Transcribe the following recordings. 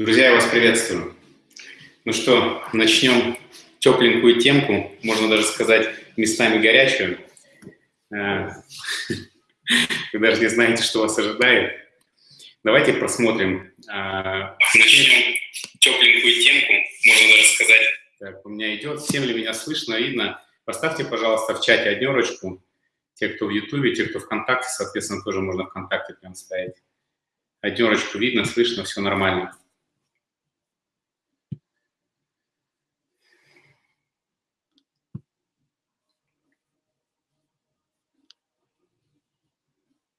Друзья, я вас приветствую. Ну что, начнем тепленькую темку, можно даже сказать местами горячую. Э, вы даже не знаете, что вас ожидает. Давайте просмотрим э, тепленькую темку, можно даже сказать. Так, у меня идет, всем ли меня слышно, видно? Поставьте, пожалуйста, в чате однерочку. Те, кто в Ютубе, те, кто ВКонтакте, соответственно, тоже можно ВКонтакте прям ставить. Однерочку видно, слышно, все нормально.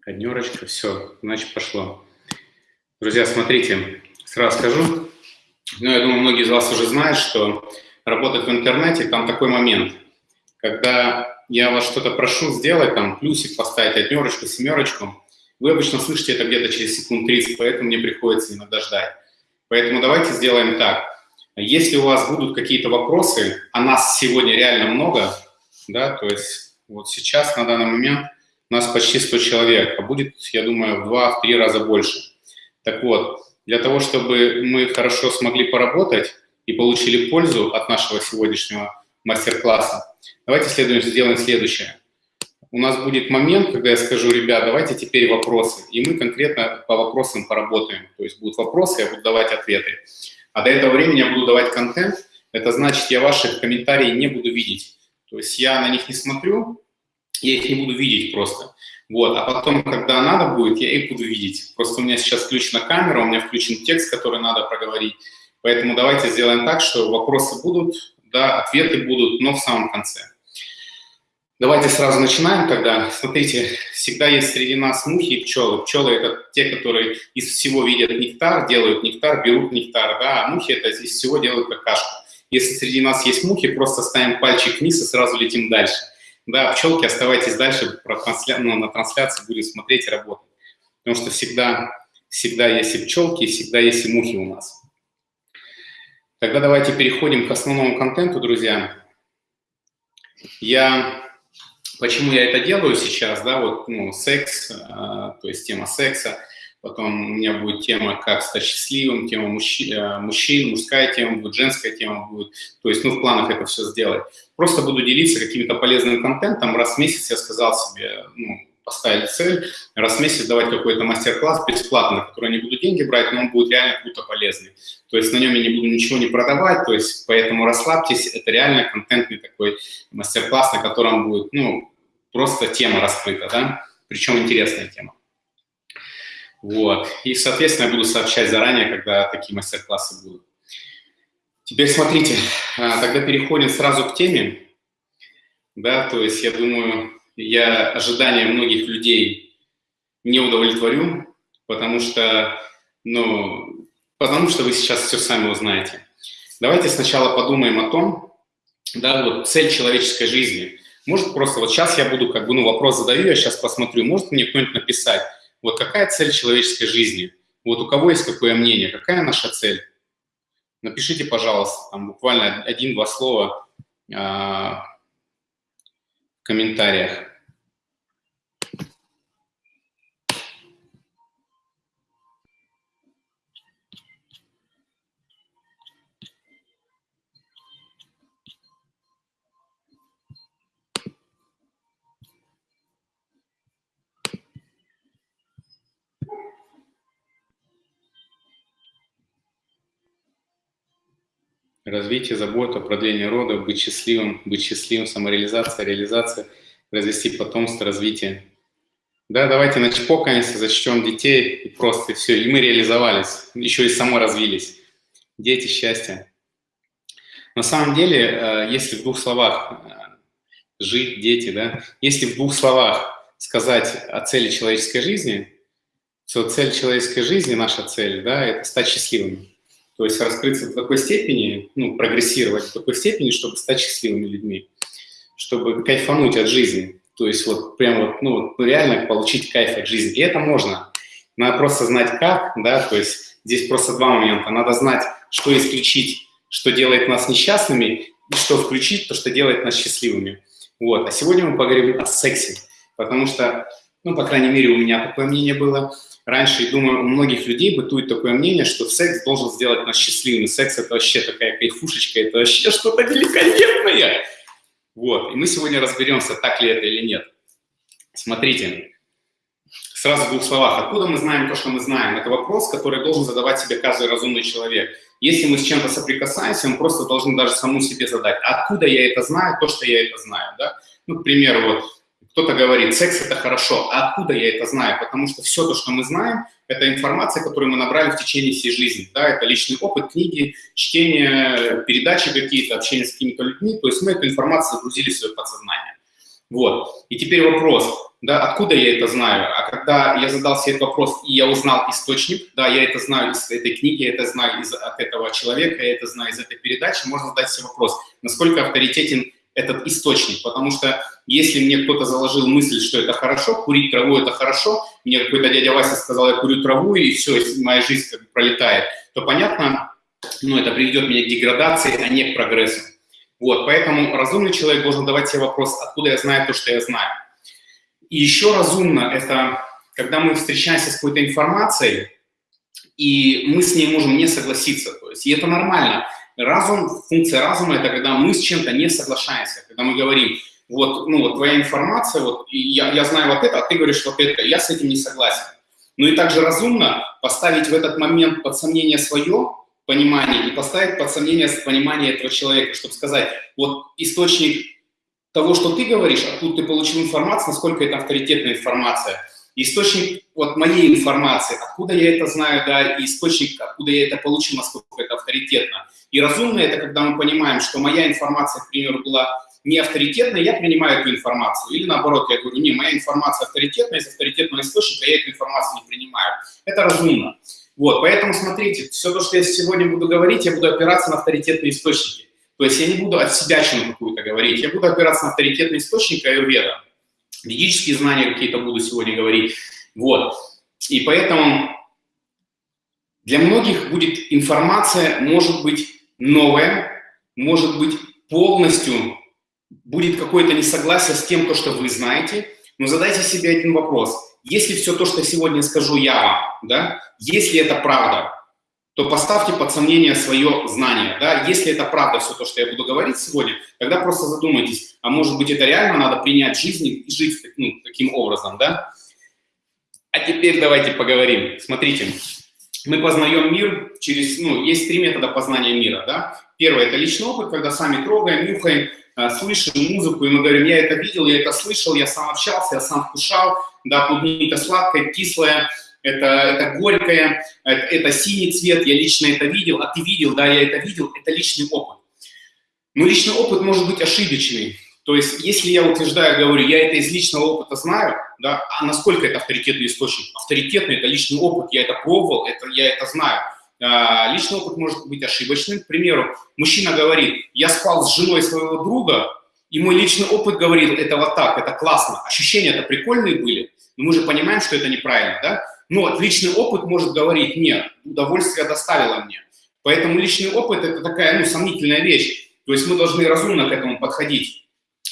Однерочка, все, значит, пошло. Друзья, смотрите, сразу скажу, ну, я думаю, многие из вас уже знают, что работать в интернете, там такой момент, когда я вас что-то прошу сделать, там, плюсик поставить, однерочку, семерочку, вы обычно слышите это где-то через секунд 30, поэтому мне приходится иногда ждать. Поэтому давайте сделаем так. Если у вас будут какие-то вопросы, а нас сегодня реально много, да, то есть вот сейчас, на данный момент, нас почти 100 человек, а будет, я думаю, в 2-3 раза больше. Так вот, для того, чтобы мы хорошо смогли поработать и получили пользу от нашего сегодняшнего мастер-класса, давайте следуем, сделаем следующее. У нас будет момент, когда я скажу, ребят, давайте теперь вопросы, и мы конкретно по вопросам поработаем. То есть будут вопросы, я буду давать ответы. А до этого времени я буду давать контент, это значит, я ваших комментариев не буду видеть. То есть я на них не смотрю, я их не буду видеть просто. Вот, а потом, когда надо будет, я их буду видеть. Просто у меня сейчас включена камера, у меня включен текст, который надо проговорить. Поэтому давайте сделаем так, что вопросы будут, да, ответы будут, но в самом конце. Давайте сразу начинаем тогда. Смотрите, всегда есть среди нас мухи и пчелы. Пчелы – это те, которые из всего видят нектар, делают нектар, берут нектар, да, а мухи – это из всего делают какашку. Если среди нас есть мухи, просто ставим пальчик вниз и сразу летим дальше. Да, пчелки, оставайтесь дальше, про трансля... ну, на трансляции будем смотреть и работать. Потому что всегда, всегда есть и пчелки, и всегда есть и мухи у нас. Тогда давайте переходим к основному контенту, друзья. Я... Почему я это делаю сейчас, да, вот, ну, секс, э, то есть тема секса, потом у меня будет тема «Как стать счастливым», тема мужчин, э, мужчин, мужская тема будет, женская тема будет, то есть, ну, в планах это все сделать. Просто буду делиться каким-то полезным контентом. Раз в месяц я сказал себе, ну, поставить цель, раз в месяц давать какой-то мастер-класс бесплатно, который не буду деньги брать, но он будет реально круто полезный. То есть на нем я не буду ничего не продавать, то есть поэтому расслабьтесь, это реально контентный такой мастер-класс, на котором будет, ну, просто тема раскрыта, да, причем интересная тема. Вот, и, соответственно, я буду сообщать заранее, когда такие мастер-классы будут. Теперь смотрите, а, тогда переходим сразу к теме. Да, то есть я думаю, я ожидания многих людей не удовлетворю, потому что, ну, потому что вы сейчас все сами узнаете. Давайте сначала подумаем о том, да, вот цель человеческой жизни. Может просто, вот сейчас я буду, как бы, ну, вопрос задаю, я сейчас посмотрю, может мне кто-нибудь написать, вот какая цель человеческой жизни? Вот у кого есть какое мнение, какая наша цель? Напишите, пожалуйста, там буквально один-два слова э, в комментариях. Развитие, забота, продление рода, быть счастливым, быть счастливым, самореализация, реализация, развести потомство, развитие. Да, давайте начпокаемся, зачтем детей, и просто все, и мы реализовались, еще и саморазвились. Дети, счастье. На самом деле, э, если в двух словах э, жить, дети, да, если в двух словах сказать о цели человеческой жизни, то цель человеческой жизни, наша цель, да, это стать счастливыми. То есть раскрыться в такой степени, ну, прогрессировать в такой степени, чтобы стать счастливыми людьми, чтобы кайфануть от жизни. То есть вот прям вот, ну, реально получить кайф от жизни. И это можно. Надо просто знать как, да, то есть здесь просто два момента. Надо знать, что исключить, что делает нас несчастными, и что включить, то, что делает нас счастливыми. Вот. А сегодня мы поговорим о сексе, потому что, ну, по крайней мере, у меня такое мнение было – раньше, думаю, у многих людей бытует такое мнение, что секс должен сделать нас счастливыми. Секс – это вообще такая кайфушечка, это вообще что-то великолепное. Вот, и мы сегодня разберемся, так ли это или нет. Смотрите, сразу в двух словах. Откуда мы знаем то, что мы знаем? Это вопрос, который должен задавать себе каждый разумный человек. Если мы с чем-то соприкасаемся, мы просто должны даже саму себе задать, откуда я это знаю, то, что я это знаю. Да? Ну, к примеру, вот кто-то говорит, секс – это хорошо. А откуда я это знаю? Потому что все то, что мы знаем, это информация, которую мы набрали в течение всей жизни. Да? Это личный опыт, книги, чтение, передачи какие-то, общение с какими-то людьми. То есть мы эту информацию загрузили в свое подсознание. Вот. И теперь вопрос, да, откуда я это знаю? А когда я задал себе этот вопрос, и я узнал источник, да, я это знаю из этой книги, я это знаю из, от этого человека, я это знаю из этой передачи, можно задать себе вопрос, насколько авторитетен этот источник, потому что если мне кто-то заложил мысль, что это хорошо, курить траву – это хорошо, мне какой-то дядя Вася сказал, я курю траву, и все, моя жизнь как бы пролетает, то понятно, ну, это приведет меня к деградации, а не к прогрессу. Вот, поэтому разумный человек должен давать себе вопрос, откуда я знаю то, что я знаю. И еще разумно – это когда мы встречаемся с какой-то информацией, и мы с ней можем не согласиться. То есть, и это нормально. Разум, функция разума – это когда мы с чем-то не соглашаемся, когда мы говорим, вот, ну, вот твоя информация, вот, я, я знаю вот это, а ты говоришь вот это, я с этим не согласен. Ну и также разумно поставить в этот момент под сомнение свое понимание и поставить под сомнение понимание этого человека, чтобы сказать, вот источник того, что ты говоришь, откуда ты получил информацию, насколько это авторитетная информация. Источник вот моей информации, откуда я это знаю, да, и источник, откуда я это получил, насколько это авторитетно. И разумно это, когда мы понимаем, что моя информация, к примеру, была не авторитетная, я принимаю эту информацию. Или наоборот, я говорю, не, моя информация авторитетная, из авторитетного источника я эту информацию не принимаю. Это разумно. Вот, поэтому смотрите, все то, что я сегодня буду говорить, я буду опираться на авторитетные источники. То есть я не буду от себя чему какую-то говорить, я буду опираться на авторитетный источник аюрведа. Ведические знания какие-то буду сегодня говорить. Вот. И поэтому для многих будет информация, может быть, новое, может быть полностью будет какое-то несогласие с тем, то, что вы знаете, но задайте себе один вопрос. Если все то, что сегодня скажу я вам, да, если это правда, то поставьте под сомнение свое знание. Да? Если это правда все то, что я буду говорить сегодня, тогда просто задумайтесь, а может быть это реально надо принять жизнь и жить ну, таким образом. Да? А теперь давайте поговорим. Смотрите, мы познаем мир через, ну, есть три метода познания мира, да. Первый – это личный опыт, когда сами трогаем, нюхаем, а, слышим музыку, и мы говорим, я это видел, я это слышал, я сам общался, я сам вкушал, да, клубника сладкая, кислая, это, это горькое, это, это синий цвет, я лично это видел, а ты видел, да, я это видел, это личный опыт. Но личный опыт может быть ошибочный. То есть, если я утверждаю, говорю, я это из личного опыта знаю, да, а насколько это авторитетный источник? Авторитетный – это личный опыт, я это пробовал, это, я это знаю. А, личный опыт может быть ошибочным. К примеру, мужчина говорит, я спал с женой своего друга, и мой личный опыт говорит, это вот так, это классно. Ощущения-то прикольные были, но мы же понимаем, что это неправильно, да? Но личный опыт может говорить, нет, удовольствие доставило мне. Поэтому личный опыт – это такая, ну, сомнительная вещь. То есть мы должны разумно к этому подходить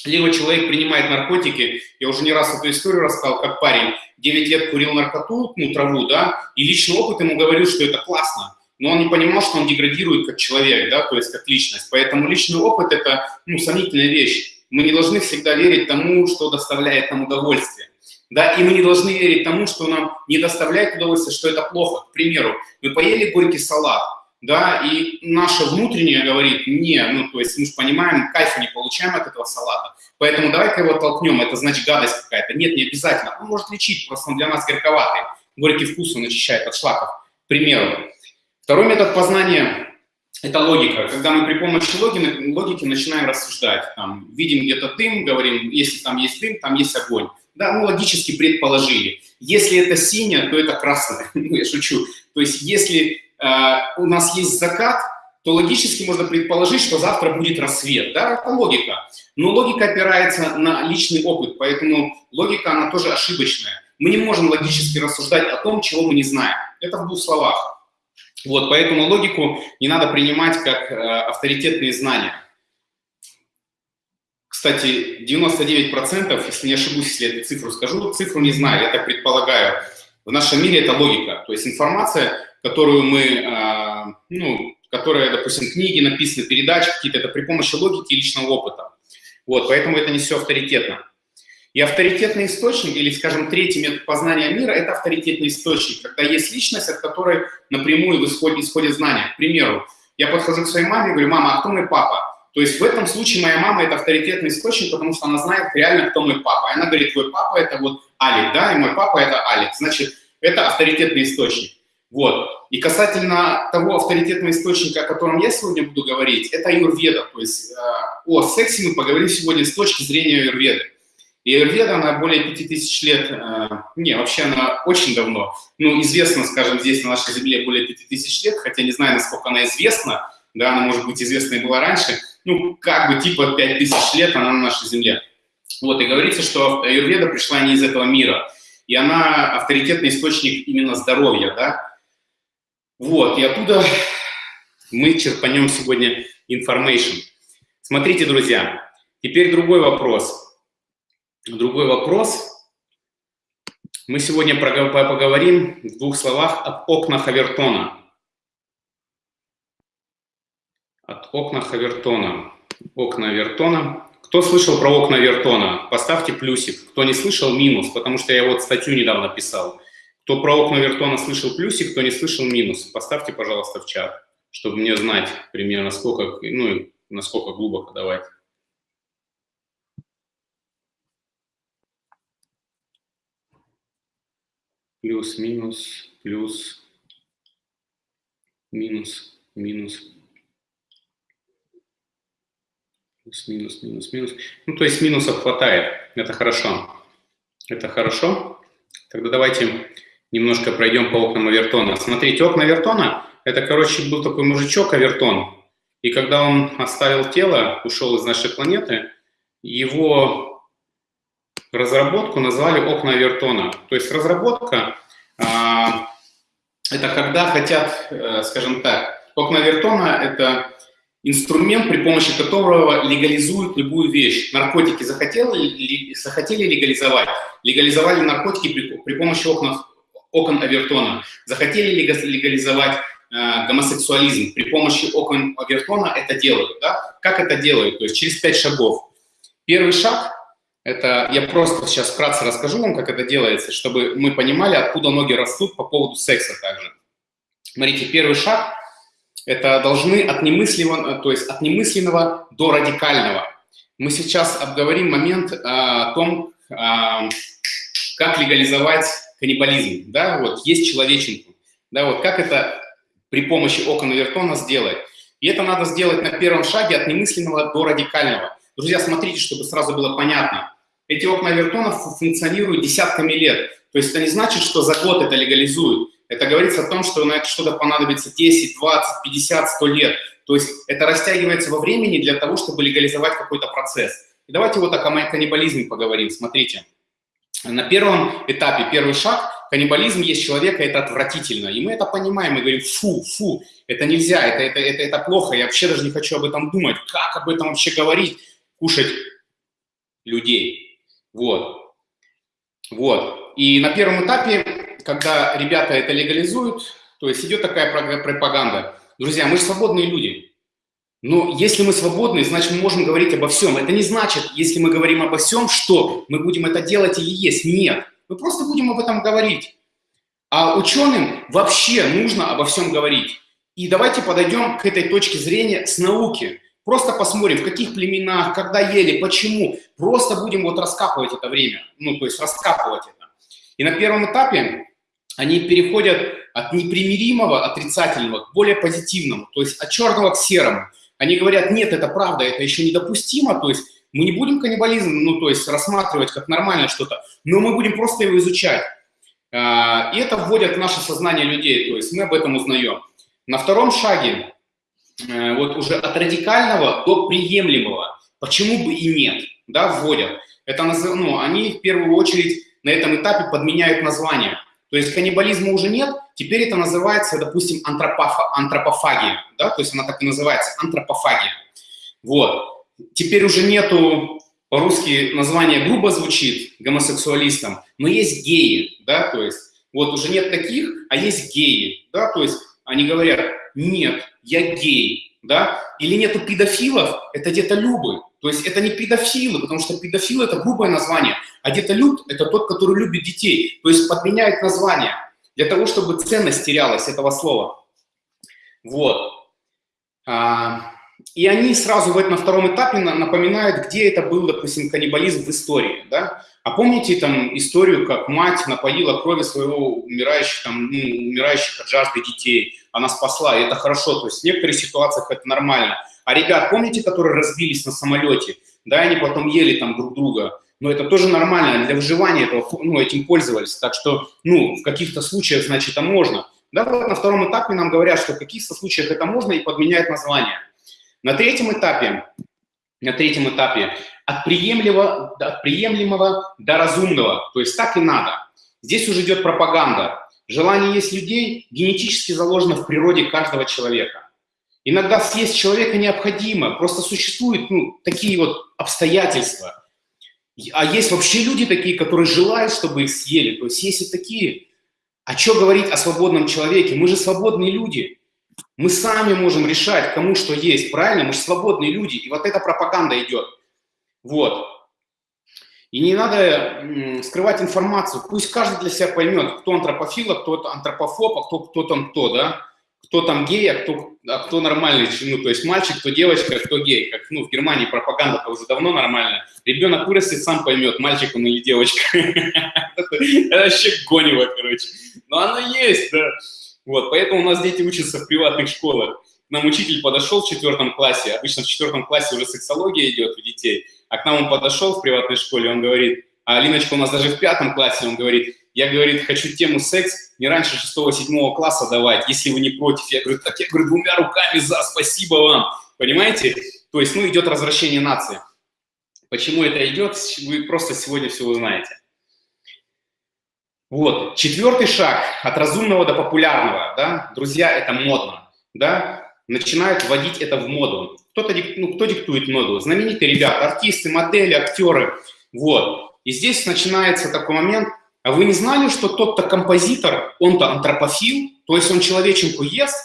либо человек принимает наркотики, я уже не раз эту историю рассказал, как парень 9 лет курил наркоту, ну, траву, да, и личный опыт ему говорил, что это классно, но он не понимал, что он деградирует как человек, да, то есть как личность. Поэтому личный опыт – это, ну, сомнительная вещь. Мы не должны всегда верить тому, что доставляет нам удовольствие. Да, и мы не должны верить тому, что нам не доставляет удовольствие, что это плохо. К примеру, мы поели горький салат, да, и наше внутреннее говорит, не, ну, то есть мы же понимаем, кайфа не получаем от этого салата, поэтому давай-ка его толкнем, это значит гадость какая-то. Нет, не обязательно, он может лечить, просто он для нас горьковатый, горький вкус он очищает от шлаков, к примеру. Второй метод познания – это логика. Когда мы при помощи логики, логики начинаем рассуждать, там, видим где-то дым, говорим, если там есть дым, там есть огонь. Да, мы логически предположили. Если это синее, то это красное. Ну, я шучу. То есть если у нас есть закат, то логически можно предположить, что завтра будет рассвет. Да, это логика. Но логика опирается на личный опыт, поэтому логика, она тоже ошибочная. Мы не можем логически рассуждать о том, чего мы не знаем. Это в двух словах. Вот, поэтому логику не надо принимать как э, авторитетные знания. Кстати, 99%, если не ошибусь, если эту цифру скажу, цифру не знаю, я так предполагаю, В нашем мире это логика, то есть информация, которую мы, э, ну, которая, допустим, книги написаны, передачи какие-то, это при помощи логики и личного опыта. Вот, поэтому это не все авторитетно. И авторитетный источник, или, скажем, третий метод познания мира – это авторитетный источник, когда есть личность, от которой напрямую исходит, исходит знания. К примеру, я подхожу к своей маме и говорю, мама, а кто мой папа? То есть в этом случае моя мама – это авторитетный источник, потому что она знает реально, кто мой папа. И она говорит, твой папа – это вот Алик, да, и мой папа – это Алик. Значит, это авторитетный источник. Вот. И касательно того авторитетного источника, о котором я сегодня буду говорить, это аюрведа. То есть э, о сексе мы поговорим сегодня с точки зрения аюрведы. И аюрведа, она более 5000 лет, э, не, вообще она очень давно, ну, известна, скажем, здесь на нашей земле более 5000 лет, хотя не знаю, насколько она известна, да, она, может быть, известна и была раньше, ну, как бы типа 5000 лет она на нашей земле. Вот, и говорится, что аюрведа пришла не из этого мира, и она авторитетный источник именно здоровья, да, вот, и оттуда мы черпанем сегодня information. Смотрите, друзья, теперь другой вопрос. Другой вопрос. Мы сегодня поговорим в двух словах об окнах Авертона. От окна Авертона. Окна Авертона. Кто слышал про окна Авертона? Поставьте плюсик. Кто не слышал, минус, потому что я вот статью недавно писал. Кто про окна Вертона слышал плюсик, кто не слышал минус. Поставьте, пожалуйста, в чат, чтобы мне знать примерно, сколько, ну, насколько глубоко давать. Плюс, минус, плюс, минус, минус. Плюс, минус, минус, минус. Ну, то есть минусов хватает. Это хорошо. Это хорошо. Тогда давайте немножко пройдем по окнам Авертона. Смотрите, окна Авертона – это, короче, был такой мужичок Авертон, и когда он оставил тело, ушел из нашей планеты, его разработку назвали окна Авертона. То есть разработка а, – это когда хотят, э, скажем так, окна Авертона – это инструмент, при помощи которого легализуют любую вещь. Наркотики захотели, захотели легализовать, легализовали наркотики при, при помощи окна окон Авертона. Захотели легализовать э, гомосексуализм. При помощи окон Авертона это делают. Да? Как это делают? То есть через пять шагов. Первый шаг – это я просто сейчас вкратце расскажу вам, как это делается, чтобы мы понимали, откуда ноги растут по поводу секса также. Смотрите, первый шаг – это должны от немысленного, то есть от немысленного до радикального. Мы сейчас обговорим момент э, о том, э, как легализовать каннибализм, да, вот есть человеченку, да, вот как это при помощи окон Авертона сделать. И это надо сделать на первом шаге от немысленного до радикального. Друзья, смотрите, чтобы сразу было понятно. Эти окна Авертона функционируют десятками лет. То есть это не значит, что за год это легализуют. Это говорится о том, что на это что-то понадобится 10, 20, 50, 100 лет. То есть это растягивается во времени для того, чтобы легализовать какой-то процесс. И давайте вот о каннибализме поговорим. Смотрите. На первом этапе, первый шаг, каннибализм есть человека, это отвратительно. И мы это понимаем, мы говорим, фу, фу, это нельзя, это, это, это, это плохо, я вообще даже не хочу об этом думать. Как об этом вообще говорить? Кушать людей. Вот. Вот. И на первом этапе, когда ребята это легализуют, то есть идет такая пропаганда. Друзья, мы же свободные люди. Но если мы свободны, значит, мы можем говорить обо всем. Это не значит, если мы говорим обо всем, что мы будем это делать или есть. Нет. Мы просто будем об этом говорить. А ученым вообще нужно обо всем говорить. И давайте подойдем к этой точке зрения с науки. Просто посмотрим, в каких племенах, когда ели, почему. Просто будем вот раскапывать это время. Ну, то есть раскапывать это. И на первом этапе они переходят от непримиримого, отрицательного к более позитивному. То есть от черного к серому. Они говорят, нет, это правда, это еще недопустимо, то есть мы не будем каннибализм, ну, то есть рассматривать как нормальное что-то, но мы будем просто его изучать. А, и это вводят в наше сознание людей, то есть мы об этом узнаем. На втором шаге, э, вот уже от радикального до приемлемого, почему бы и нет, да, вводят. Это, ну, они в первую очередь на этом этапе подменяют название. То есть каннибализма уже нет, теперь это называется, допустим, антропофа, антропофагия, да, то есть она так и называется, антропофагия. Вот. Теперь уже нету, по-русски название грубо звучит гомосексуалистам, но есть геи, да, то есть Вот уже нет таких, а есть геи, да, то есть они говорят, нет, я гей, да, или нету педофилов, это детолюбы, то есть это не педофилы, потому что педофил – это грубое название, а детолюб – это тот, который любит детей, то есть подменяет название для того, чтобы ценность терялась этого слова. Вот. А, и они сразу в этом, на втором этапе напоминают, где это был, допустим, каннибализм в истории. Да? А помните там историю, как мать напоила крови своего умирающих, там, ну, умирающих от жажды детей? Она спасла, и это хорошо. То есть в некоторых ситуациях это нормально. А ребят, помните, которые разбились на самолете? Да, они потом ели там друг друга. Но это тоже нормально, для выживания этого, ну, этим пользовались. Так что, ну, в каких-то случаях, значит, это можно. Да, вот на втором этапе нам говорят, что в каких-то случаях это можно и подменяют название. На третьем этапе, на третьем этапе от приемлемого, от приемлемого до разумного, то есть так и надо. Здесь уже идет пропаганда. Желание есть людей генетически заложено в природе каждого человека. Иногда съесть человека необходимо, просто существуют ну, такие вот обстоятельства. А есть вообще люди такие, которые желают, чтобы их съели. То есть есть и такие. А что говорить о свободном человеке? Мы же свободные люди. Мы сами можем решать, кому что есть, правильно? Мы же свободные люди, и вот эта пропаганда идет. Вот. И не надо скрывать информацию. Пусть каждый для себя поймет, кто антропофил, а кто антропофоб, а кто, кто там кто, да? Кто там гей, а кто, а кто нормальный, ну, то есть мальчик, кто девочка, а кто гей. Как, ну, в Германии пропаганда-то уже давно нормальная. Ребенок вырастет, сам поймет, мальчик он или девочка. Это вообще гонево, короче. Но оно есть, да. Вот, поэтому у нас дети учатся в приватных школах. Нам учитель подошел в четвертом классе, обычно в четвертом классе уже сексология идет у детей, а к нам он подошел в приватной школе, он говорит, а Алиночка у нас даже в пятом классе, он говорит, я, говорит, хочу тему секс не раньше шестого-седьмого класса давать, если вы не против. Я говорю, так я говорю, двумя руками за, спасибо вам. Понимаете? То есть, ну, идет развращение нации. Почему это идет, вы просто сегодня все узнаете. Вот, четвертый шаг от разумного до популярного, да, друзья, это модно, да, начинают вводить это в моду. Кто-то, ну, кто диктует моду? Знаменитые ребята, артисты, модели, актеры, вот. И здесь начинается такой момент, а вы не знали, что тот-то композитор, он-то антропофил, то есть он человеченку ест,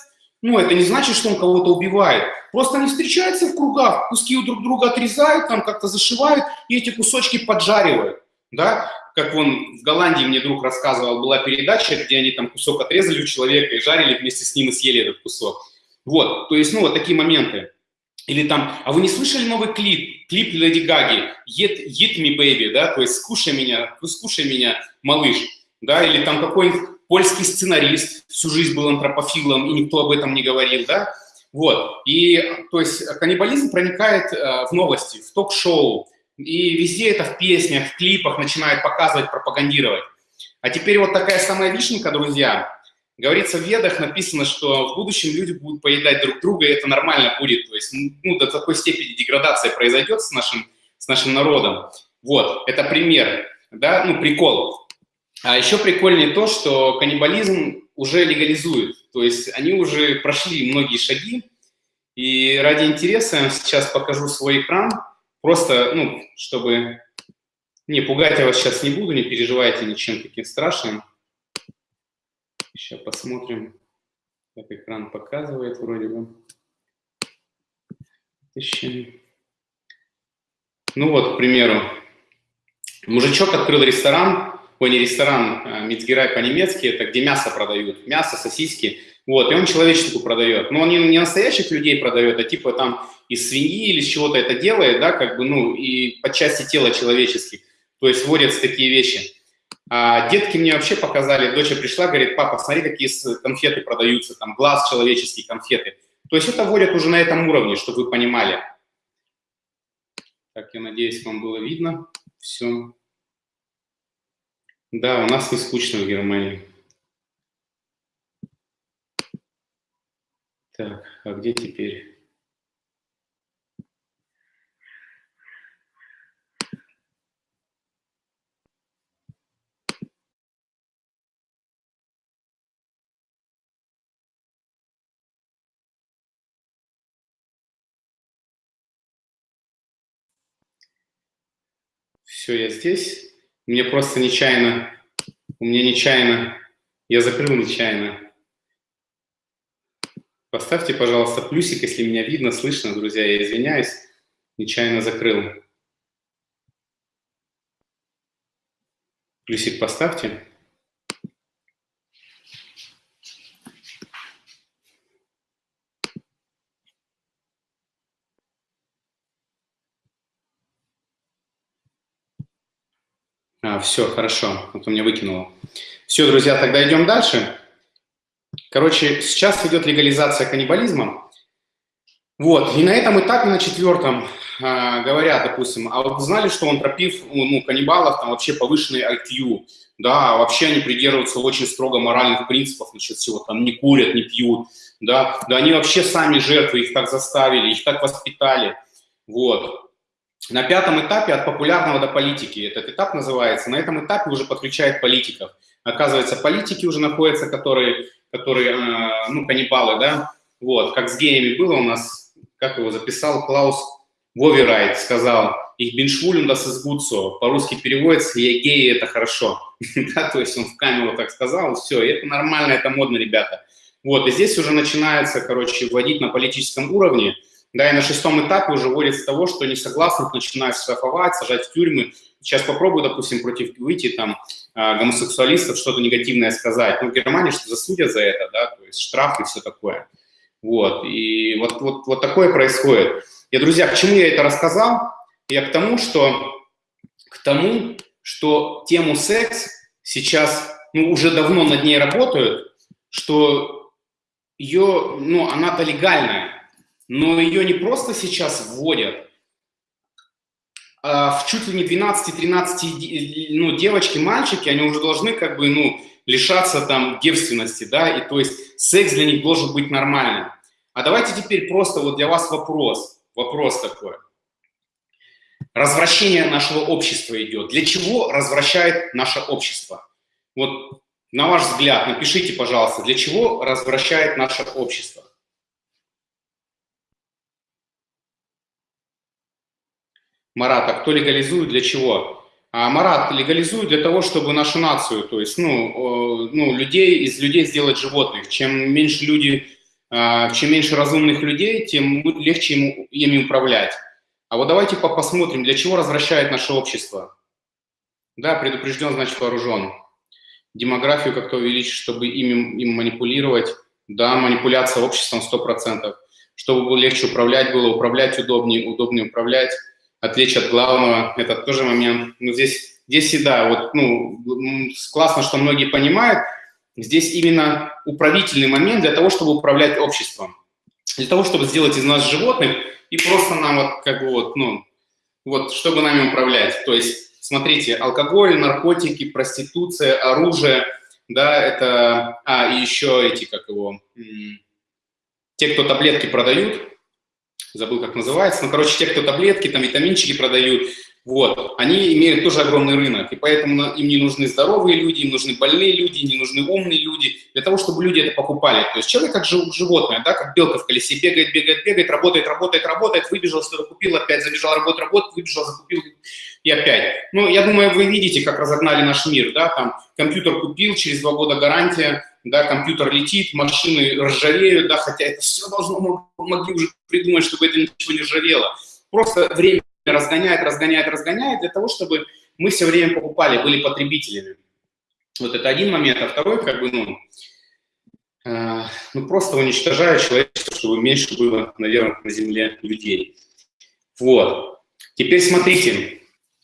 ну, это не значит, что он кого-то убивает. Просто они встречаются в кругах, куски у друг друга отрезают, там как-то зашивают и эти кусочки поджаривают, да как вон в Голландии мне друг рассказывал, была передача, где они там кусок отрезали у человека и жарили вместе с ним и съели этот кусок. Вот, то есть, ну, вот такие моменты. Или там, а вы не слышали новый клип, клип Леди Гаги, Eat, Eat Me Baby, да, то есть скушай меня, скушай меня, малыш, да, или там какой-нибудь польский сценарист всю жизнь был антропофилом, и никто об этом не говорил, да, вот, и, то есть, каннибализм проникает э, в новости, в ток-шоу, и везде это в песнях, в клипах начинают показывать, пропагандировать. А теперь вот такая самая вишенка, друзья. Говорится, в ведах написано, что в будущем люди будут поедать друг друга, и это нормально будет. То есть, ну, до такой степени деградация произойдет с нашим, с нашим народом. Вот, это пример, да, ну, прикол. А еще прикольнее то, что каннибализм уже легализует. То есть они уже прошли многие шаги. И ради интереса сейчас покажу свой экран. Просто, ну, чтобы... Не, пугать я вас сейчас не буду, не переживайте ничем таким страшным. Сейчас посмотрим, как экран показывает вроде бы. Тысячи. Ну вот, к примеру, мужичок открыл ресторан, ой, не ресторан, а Мицгерай по-немецки, это где мясо продают, мясо, сосиски, вот, и он человечнику продает. Но он не, не настоящих людей продает, а типа там из свиньи или из чего-то это делает, да, как бы, ну, и по части тела человеческих. То есть вводятся такие вещи. А детки мне вообще показали, дочь пришла, говорит, папа, смотри, какие конфеты продаются, там, глаз человеческие конфеты. То есть это вводят уже на этом уровне, чтобы вы понимали. Так, я надеюсь, вам было видно. Все. Да, у нас не скучно в Германии. Так, а где теперь? Все, я здесь. Мне просто нечаянно, у меня нечаянно Я закрыл нечаянно. Поставьте, пожалуйста, плюсик, если меня видно, слышно, друзья. Я извиняюсь, нечаянно закрыл. Плюсик поставьте. А, все, хорошо, вот у меня выкинуло. Все, друзья, тогда идем дальше. Короче, сейчас идет легализация каннибализма. Вот, и на этом этапе, на четвертом, э, говорят, допустим, а вот знали, что он тропив, ну, каннибалов, там вообще повышенный IQ, да, а вообще они придерживаются очень строго моральных принципов насчет всего, там, не курят, не пьют, да, да они вообще сами жертвы, их так заставили, их так воспитали, вот. На пятом этапе от популярного до политики, этот этап называется, на этом этапе уже подключает политиков. Оказывается, политики уже находятся, которые, которые э, ну, каннибалы, да, вот, как с геями было у нас, как его записал Клаус Воверайт, сказал, их ist gut so, по-русски переводится, я геи, это хорошо, да, то есть он в камеру так сказал, все, это нормально, это модно, ребята. Вот, и здесь уже начинается, короче, вводить на политическом уровне, да, и на шестом этапе уже вводится того, что несогласных начинают штрафовать, сажать в тюрьмы. Сейчас попробую, допустим, против выйти там а, гомосексуалистов что-то негативное сказать. Ну, в Германии что засудят за это, да, то есть штраф и все такое. Вот, и вот, вот, вот такое происходит. И, друзья, к чему я это рассказал? Я к тому, что, к тому, что тему секс сейчас, ну, уже давно над ней работают, что ее, ну, она-то легальная, но ее не просто сейчас вводят, а в чуть ли не 12-13 ну, девочки, мальчики, они уже должны как бы, ну, лишаться там девственности, да, и то есть секс для них должен быть нормальным. А давайте теперь просто вот для вас вопрос, вопрос такой. Развращение нашего общества идет. Для чего развращает наше общество? Вот на ваш взгляд, напишите, пожалуйста, для чего развращает наше общество? Марат, а кто легализует, для чего? А Марат легализует для того, чтобы нашу нацию, то есть, ну, ну людей, из людей сделать животных. Чем меньше люди, а, чем меньше разумных людей, тем легче ему, ими управлять. А вот давайте посмотрим, для чего развращает наше общество. Да, предупрежден, значит вооружен. Демографию как-то увеличить, чтобы ими, им манипулировать. Да, манипуляция обществом 100%. Чтобы было легче управлять, было управлять удобнее, удобнее управлять отвлечь от главного, это тоже момент. Но здесь, здесь и да, вот, ну, классно, что многие понимают, здесь именно управительный момент для того, чтобы управлять обществом, для того, чтобы сделать из нас животных и просто нам вот, как бы вот, ну, вот, чтобы нами управлять. То есть, смотрите, алкоголь, наркотики, проституция, оружие, да, это, а, и еще эти, как его, те, кто таблетки продают, забыл, как называется, ну, короче, те, кто таблетки, там, витаминчики продают, вот, они имеют тоже огромный рынок, и поэтому им не нужны здоровые люди, им нужны больные люди, не нужны умные люди, для того, чтобы люди это покупали. То есть человек как животное, да, как белка в колесе, бегает, бегает, бегает, работает, работает, работает, выбежал, что-то купил, опять забежал, работает, работает, выбежал, закупил и опять. Ну, я думаю, вы видите, как разогнали наш мир, да, там, компьютер купил, через два года гарантия, да, компьютер летит, машины ржавеют, да, хотя это все должно, могли уже придумать, чтобы это ничего не ржавело. Просто время разгоняет, разгоняет, разгоняет для того, чтобы мы все время покупали, были потребителями. Вот это один момент, а второй, как бы, ну, э, ну просто уничтожая человечество, чтобы меньше было, наверное, на Земле людей. Вот. Теперь смотрите,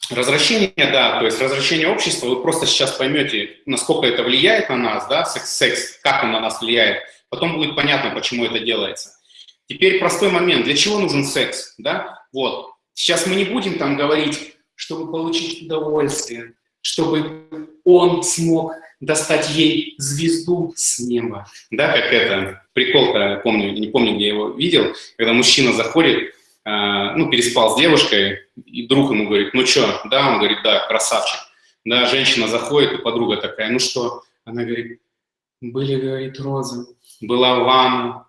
Развращение, да, то есть развращение общества, вы просто сейчас поймете, насколько это влияет на нас, да, секс, секс, как он на нас влияет. Потом будет понятно, почему это делается. Теперь простой момент, для чего нужен секс, да, вот. Сейчас мы не будем там говорить, чтобы получить удовольствие, чтобы он смог достать ей звезду с неба, да, как это, прикол, помню, не помню, где я его видел, когда мужчина заходит, ну, переспал с девушкой, и друг ему говорит, ну что, да, он говорит, да, красавчик. Да, женщина заходит, и подруга такая, ну что? Она говорит, были, говорит, розы, была ванна,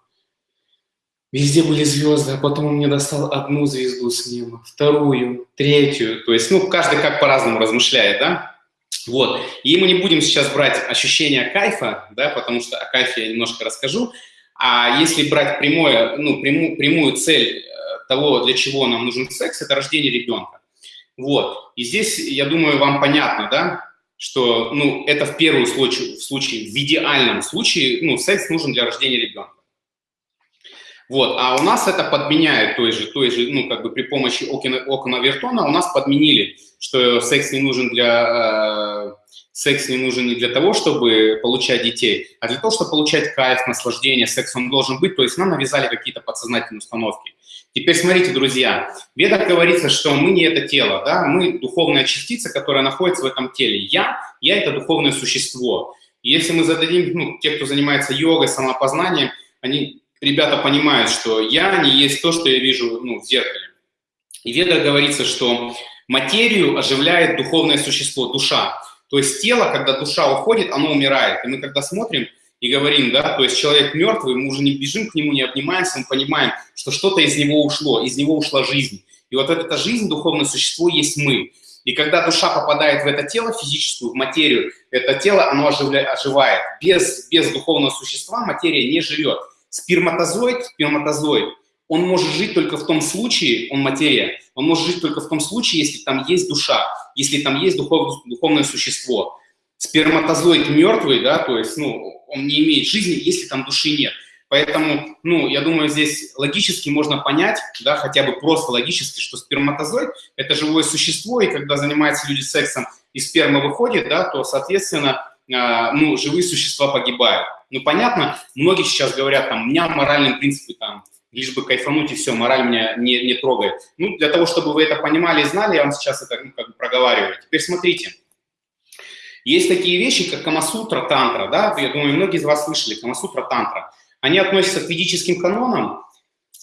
везде были звезды, а потом он мне достал одну звезду с неба, вторую, третью. То есть, ну, каждый как по-разному размышляет, да? Вот. И мы не будем сейчас брать ощущение кайфа, да, потому что о кайфе я немножко расскажу. А если брать прямое, ну, прямую, прямую цель э, того, для чего нам нужен секс, это рождение ребенка. Вот. И здесь, я думаю, вам понятно, да, что, ну, это в первом случае, в случае, в идеальном случае, ну, секс нужен для рождения ребенка. Вот, а у нас это подменяет той же, той же, ну, как бы при помощи окна, окна Вертона у нас подменили, что секс не нужен для, э, секс не нужен не для того, чтобы получать детей, а для того, чтобы получать кайф, наслаждение, секс он должен быть, то есть нам навязали какие-то подсознательные установки. Теперь смотрите, друзья, в ведах говорится, что мы не это тело, да, мы духовная частица, которая находится в этом теле. Я, я это духовное существо. И если мы зададим, ну, те, кто занимается йогой, самопознанием, они, ребята понимают, что я не есть то, что я вижу ну, в зеркале. И в ведах говорится, что материю оживляет духовное существо, душа. То есть тело, когда душа уходит, оно умирает. И мы когда смотрим, и говорим, да, то есть человек мертвый, мы уже не бежим к нему, не обнимаемся, мы понимаем, что что-то из него ушло, из него ушла жизнь. И вот эта жизнь, духовное существо, есть мы. И когда душа попадает в это тело физическую, в материю, это тело, оно оживает. Без, без духовного существа материя не живет. Сперматозоид, сперматозоид, он может жить только в том случае, он материя, он может жить только в том случае, если там есть душа, если там есть духов, духовное существо. Сперматозоид мертвый, да, то есть, ну, он не имеет жизни, если там души нет. Поэтому, ну, я думаю, здесь логически можно понять, да, хотя бы просто логически, что сперматозоид – это живое существо, и когда занимаются люди сексом, и сперма выходит, да, то, соответственно, э, ну, живые существа погибают. Ну, понятно, многие сейчас говорят, там, у меня моральные принципы, там, лишь бы кайфануть, и все, мораль меня не, не трогает. Ну, для того, чтобы вы это понимали и знали, я вам сейчас это ну, как бы проговариваю. Теперь смотрите. Есть такие вещи, как Камасутра, Тантра, да, я думаю, многие из вас слышали, Камасутра, Тантра. Они относятся к ведическим канонам.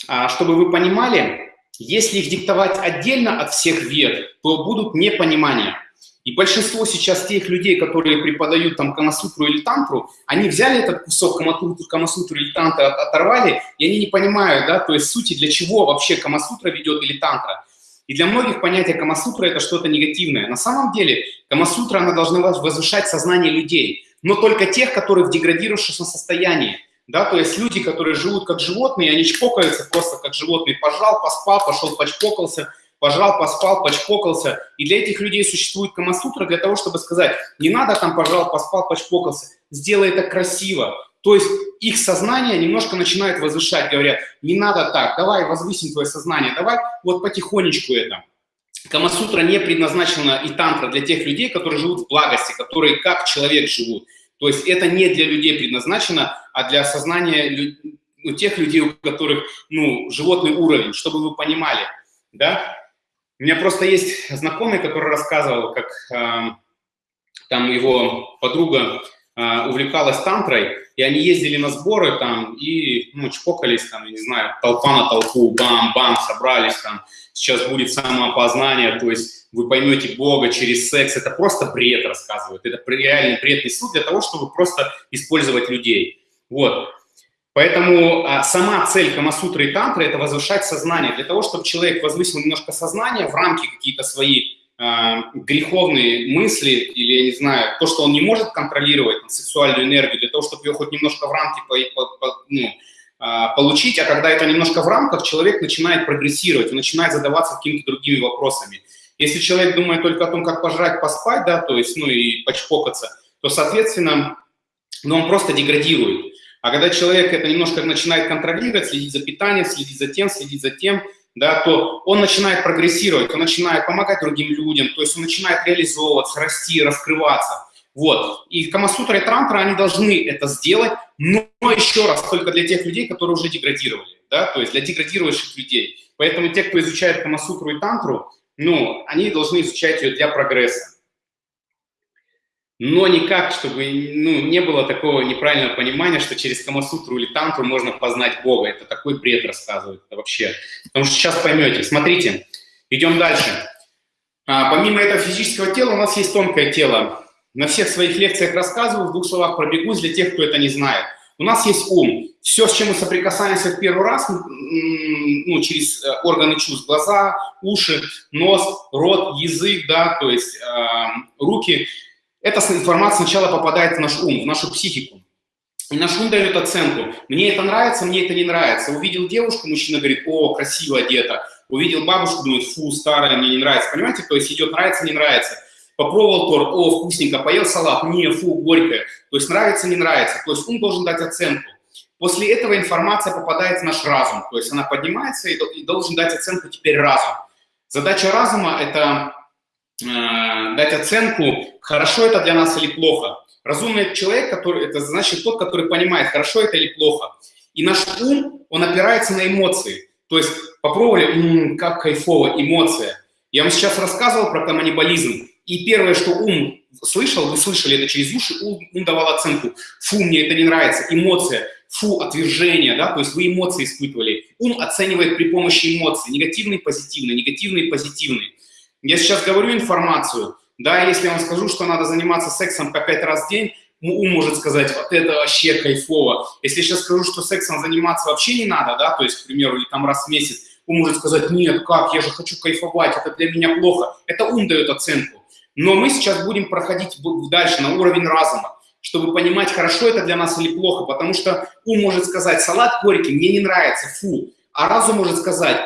А, чтобы вы понимали, если их диктовать отдельно от всех вед, то будут непонимания. И большинство сейчас тех людей, которые преподают там Камасутру или Тантру, они взяли этот кусок Камасутру, Камасутру или Тантры, оторвали, и они не понимают, да, то есть сути, для чего вообще Камасутра ведет или Тантра. И для многих понятие Камасутра – это что-то негативное. На самом деле Камасутра, она должна возвышать сознание людей, но только тех, которые в деградирующем состоянии. Да, то есть люди, которые живут как животные, они чпокаются просто как животные. Пожал, поспал, пошел, почпокался, пожал, поспал, почпокался. И для этих людей существует Камасутра для того, чтобы сказать, не надо там пожал, поспал, почпокался. Сделай это красиво. То есть их сознание немножко начинает возвышать, говорят, не надо так, давай возвысим твое сознание, давай вот потихонечку это. Камасутра не предназначена и тантра для тех людей, которые живут в благости, которые как человек живут. То есть это не для людей предназначено, а для сознания ну, тех людей, у которых ну, животный уровень, чтобы вы понимали. Да? У меня просто есть знакомый, который рассказывал, как э, там его подруга э, увлекалась тантрой, и они ездили на сборы там и, ну, чпокались там, я не знаю, толпа на толпу, бам-бам, собрались там, сейчас будет самоопознание, то есть вы поймете Бога через секс, это просто бред рассказывают, это реальный бред несут для того, чтобы просто использовать людей. Вот. Поэтому а, сама цель Камасутры и Тантры – это возвышать сознание. Для того, чтобы человек возвысил немножко сознание в рамки какие-то свои греховные мысли или, я не знаю, то, что он не может контролировать, там, сексуальную энергию, для того, чтобы ее хоть немножко в рамки по, по, по, ну, э, получить, а когда это немножко в рамках, человек начинает прогрессировать, он начинает задаваться какими-то другими вопросами. Если человек думает только о том, как пожрать, поспать, да, то есть, ну и почпокаться, то, соответственно, ну, он просто деградирует. А когда человек это немножко начинает контролировать, следить за питанием, следить за тем, следить за тем, да, то он начинает прогрессировать, он начинает помогать другим людям, то есть он начинает реализовываться, расти, раскрываться. Вот. И Камасутра и Трантра, они должны это сделать, но еще раз, только для тех людей, которые уже деградировали, да, то есть для деградирующих людей. Поэтому те, кто изучает Камасутру и Тантру, ну, они должны изучать ее для прогресса но никак, чтобы ну, не было такого неправильного понимания, что через Камасутру или Тантру можно познать Бога. Это такой бред рассказывает вообще. Потому что сейчас поймете. Смотрите, идем дальше. А, помимо этого физического тела у нас есть тонкое тело. На всех своих лекциях рассказываю, в двух словах пробегусь для тех, кто это не знает. У нас есть ум. Все, с чем мы соприкасаемся в первый раз, ну, через э, органы чувств, глаза, уши, нос, рот, язык, да, то есть э, руки – эта информация сначала попадает в наш ум, в нашу психику. И наш ум дает оценку. Мне это нравится, мне это не нравится. Увидел девушку, мужчина говорит, о, красиво одета. Увидел бабушку, думает, фу, старая, мне не нравится. Понимаете, то есть идет нравится, не нравится. Попробовал торт, о, вкусненько, поел салат, не, фу, горькое. То есть нравится, не нравится. То есть ум должен дать оценку. После этого информация попадает в наш разум. То есть она поднимается и должен дать оценку теперь разум. Задача разума – это дать оценку, хорошо это для нас или плохо. Разумный человек, который, это значит тот, который понимает, хорошо это или плохо. И наш ум, он опирается на эмоции. То есть попробовали, м -м, как кайфово, эмоция. Я вам сейчас рассказывал про каннибализм. И первое, что ум слышал, вы слышали это через уши, ум, ум давал оценку. Фу, мне это не нравится, эмоция. Фу, отвержение, да, то есть вы эмоции испытывали. Ум оценивает при помощи эмоций, негативные, позитивные, негативные, позитивные. Я сейчас говорю информацию, да, если я вам скажу, что надо заниматься сексом по пять раз в день, ум может сказать, вот это вообще кайфово. Если я сейчас скажу, что сексом заниматься вообще не надо, да, то есть, к примеру, или там раз в месяц, ум может сказать, нет, как, я же хочу кайфовать, это для меня плохо. Это ум дает оценку. Но мы сейчас будем проходить дальше на уровень разума, чтобы понимать, хорошо это для нас или плохо, потому что ум может сказать, салат горький, мне не нравится, фу. А разум может сказать,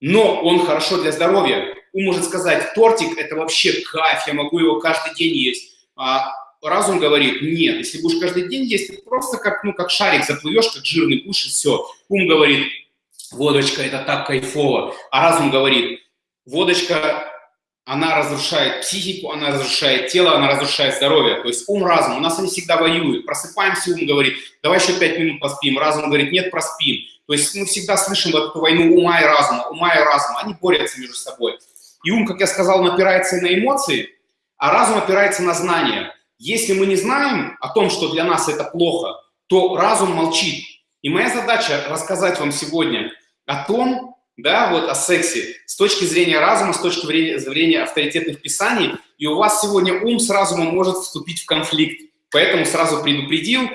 но он хорошо для здоровья, может сказать, тортик – это вообще кайф, я могу его каждый день есть. А разум говорит, нет, если будешь каждый день есть, ты просто как, ну, как шарик заплывешь, как жирный кушать, все. Ум говорит, водочка – это так кайфово. А разум говорит, водочка, она разрушает психику, она разрушает тело, она разрушает здоровье. То есть ум, разум, у нас они всегда воюют. Просыпаемся, ум говорит, давай еще пять минут поспим. Разум говорит, нет, проспим. То есть мы всегда слышим вот эту войну ума и разума, ума и разума. Они борются между собой. И ум, как я сказал, опирается на эмоции, а разум опирается на знания. Если мы не знаем о том, что для нас это плохо, то разум молчит. И моя задача рассказать вам сегодня о том, да, вот о сексе с точки зрения разума, с точки зрения авторитетных писаний, и у вас сегодня ум с разумом может вступить в конфликт. Поэтому сразу предупредил,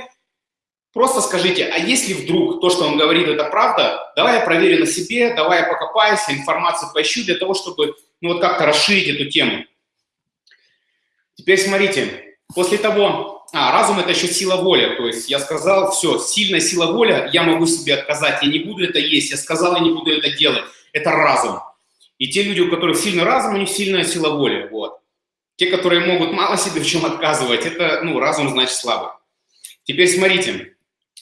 Просто скажите, а если вдруг то, что он говорит, это правда, давай я проверю на себе, давай я покопаюсь, информацию поищу для того, чтобы ну, вот как-то расширить эту тему. Теперь смотрите, после того, а, разум – это еще сила воли, то есть я сказал, все, сильная сила воли, я могу себе отказать, я не буду это есть, я сказал, я не буду это делать, это разум. И те люди, у которых сильный разум, у них сильная сила воли, вот. Те, которые могут мало себе в чем отказывать, это, ну, разум значит слабый. Теперь смотрите,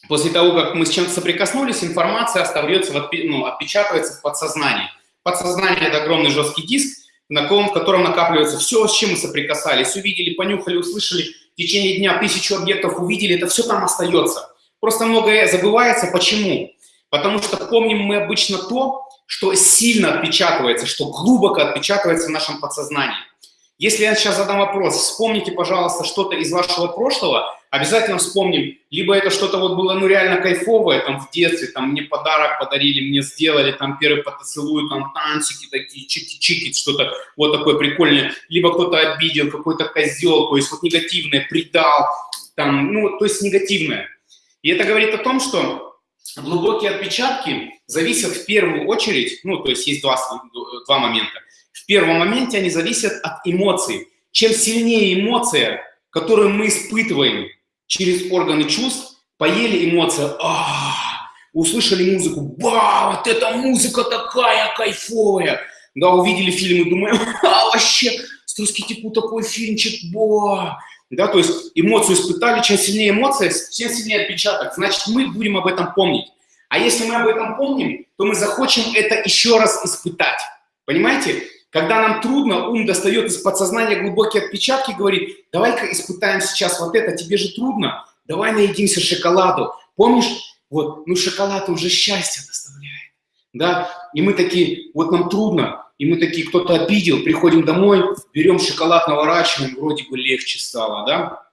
После того, как мы с чем-то соприкоснулись, информация остается, ну, отпечатывается в подсознании. Подсознание – это огромный жесткий диск, на в котором накапливается все, с чем мы соприкасались, увидели, понюхали, услышали, в течение дня тысячу объектов увидели, это все там остается. Просто многое забывается. Почему? Потому что помним мы обычно то, что сильно отпечатывается, что глубоко отпечатывается в нашем подсознании. Если я сейчас задам вопрос, вспомните, пожалуйста, что-то из вашего прошлого, обязательно вспомним, либо это что-то вот было ну реально кайфовое, там в детстве, там мне подарок подарили, мне сделали, там первый поцелуй, там танчики такие, чики-чики, что-то вот такое прикольное, либо кто-то обидел, какой-то козел, то есть вот негативное, предал, там, ну, то есть негативное. И это говорит о том, что глубокие отпечатки зависят в первую очередь, ну, то есть есть два, два момента. Первом моменте они зависят от эмоций. Чем сильнее эмоция, которую мы испытываем через органы чувств, поели эмоция, а, услышали музыку, ба, вот эта музыка такая кайфовая. Да, увидели фильм и думаем, а, вообще, Струсский типу такой фильмчик, ба. Да, то есть эмоцию испытали, чем сильнее эмоция, тем сильнее отпечаток. Значит, мы будем об этом помнить. А если мы об этом помним, то мы захочем это еще раз испытать. Понимаете? Когда нам трудно, ум достает из подсознания глубокие отпечатки и говорит, давай-ка испытаем сейчас вот это, тебе же трудно, давай наедимся шоколаду. Помнишь, вот, ну шоколад уже счастье доставляет, да? И мы такие, вот нам трудно, и мы такие, кто-то обидел, приходим домой, берем шоколад, наворачиваем, вроде бы легче стало, да?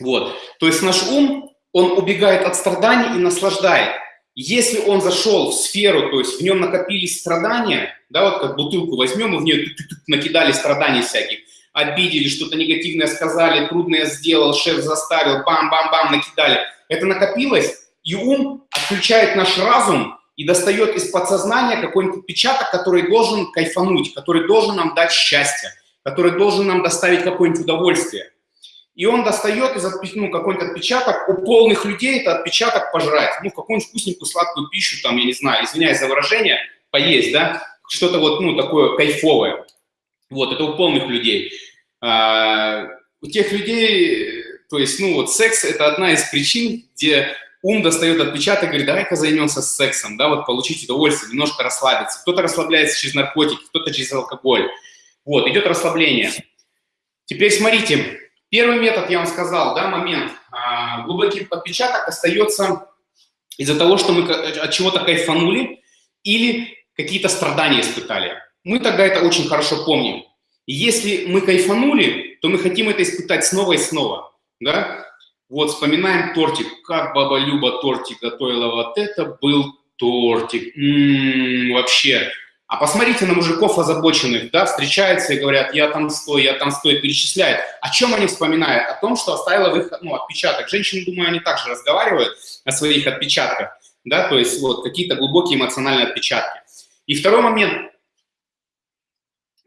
Вот, то есть наш ум, он убегает от страданий и наслаждает. Если он зашел в сферу, то есть в нем накопились страдания, да, вот как бутылку возьмем и в нее накидали страданий всяких, обидели, что-то негативное сказали, трудное сделал, шеф заставил, бам-бам-бам, накидали. Это накопилось, и ум отключает наш разум и достает из подсознания какой-нибудь отпечаток, который должен кайфануть, который должен нам дать счастье, который должен нам доставить какое-нибудь удовольствие. И он достает из ну, какой-нибудь отпечаток, у полных людей это отпечаток пожрать, ну, какую-нибудь вкусненькую сладкую пищу, там, я не знаю, извиняюсь за выражение, поесть, да, что-то вот, ну, такое кайфовое. Вот, это у полных людей. А, у тех людей, то есть, ну, вот секс – это одна из причин, где ум достает отпечаток и говорит, давай-ка займемся сексом, да, вот получить удовольствие, немножко расслабиться. Кто-то расслабляется через наркотики, кто-то через алкоголь. Вот, идет расслабление. Теперь смотрите, Первый метод, я вам сказал, да, момент. А, глубокий отпечаток остается из-за того, что мы от чего-то кайфанули или какие-то страдания испытали. Мы тогда это очень хорошо помним. И если мы кайфанули, то мы хотим это испытать снова и снова. Да? Вот, вспоминаем тортик. Как баба Люба тортик готовила, вот это был тортик. М -м -м, вообще, а посмотрите на мужиков озабоченных, да, встречаются и говорят, я там стой, я там стой, перечисляют. О чем они вспоминают? О том, что оставила в их ну, отпечаток. Женщины, думаю, они также разговаривают о своих отпечатках, да, то есть вот какие-то глубокие эмоциональные отпечатки. И второй момент.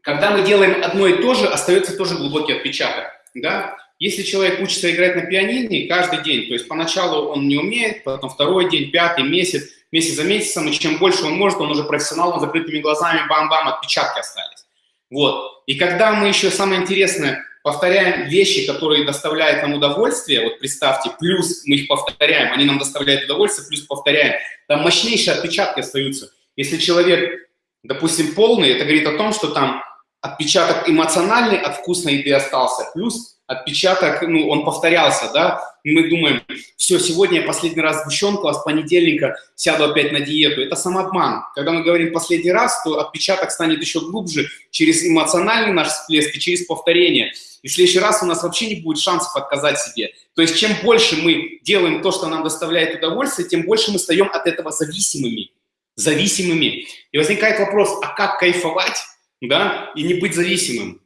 Когда мы делаем одно и то же, остается тоже глубокий отпечаток, да. Если человек учится играть на пианине каждый день, то есть поначалу он не умеет, потом второй день, пятый месяц, месяц за месяцем, и чем больше он может, он уже профессионал, он закрытыми глазами, бам-бам, отпечатки остались. Вот. И когда мы еще, самое интересное, повторяем вещи, которые доставляют нам удовольствие, вот представьте, плюс мы их повторяем, они нам доставляют удовольствие, плюс повторяем, там мощнейшие отпечатки остаются. Если человек, допустим, полный, это говорит о том, что там отпечаток эмоциональный от вкусной еды остался, плюс отпечаток, ну, он повторялся, да, мы думаем, все, сегодня я последний раз сгущенку, а с понедельника сяду опять на диету. Это самообман. Когда мы говорим последний раз, то отпечаток станет еще глубже через эмоциональный наш всплеск и через повторение. И в следующий раз у нас вообще не будет шансов отказать себе. То есть чем больше мы делаем то, что нам доставляет удовольствие, тем больше мы стаем от этого зависимыми. Зависимыми. И возникает вопрос, а как кайфовать, да, и не быть зависимым?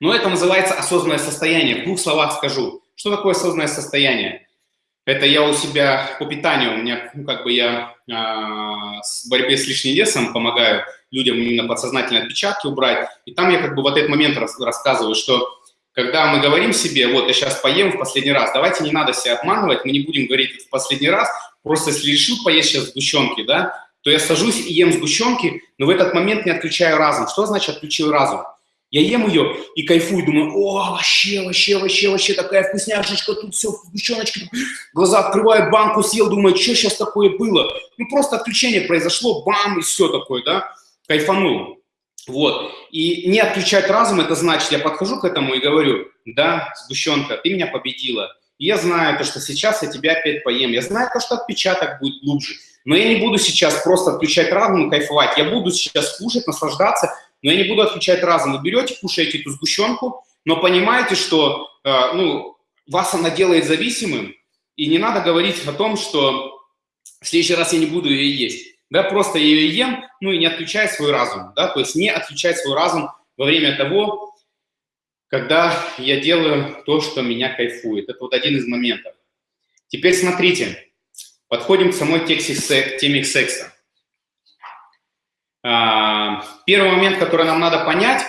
Но это называется осознанное состояние. В двух словах скажу. Что такое осознанное состояние? Это я у себя по питанию, у меня, ну, как бы я э, с борьбе с лишним весом помогаю людям именно подсознательные отпечатки убрать. И там я как бы в этот момент рас, рассказываю, что когда мы говорим себе, вот я сейчас поем в последний раз, давайте не надо себя обманывать, мы не будем говорить в последний раз, просто если решил поесть сейчас сгущенки, да, то я сажусь и ем сгущенки, но в этот момент не отключаю разум. Что значит отключил разум? Я ем ее и кайфую, думаю, о, вообще, вообще, вообще, вообще, такая вкусняшечка, тут все, сгущеночка. Глаза открываю, банку съел, думаю, что сейчас такое было? Ну, просто отключение произошло, бам, и все такое, да, кайфанул. Вот. И не отключать разум, это значит, я подхожу к этому и говорю, да, сгущенка, ты меня победила. И я знаю то, что сейчас я тебя опять поем. Я знаю то, что отпечаток будет глубже. Но я не буду сейчас просто отключать разум и кайфовать. Я буду сейчас кушать, наслаждаться, но я не буду отключать разум. Вы берете, кушаете эту сгущенку, но понимаете, что э, ну, вас она делает зависимым, и не надо говорить о том, что в следующий раз я не буду ее есть. Да, просто ее ем, ну и не отключая свой разум. Да, то есть не отключать свой разум во время того, когда я делаю то, что меня кайфует. Это вот один из моментов. Теперь смотрите, подходим к самой тексте, теме секса. А, первый момент, который нам надо понять,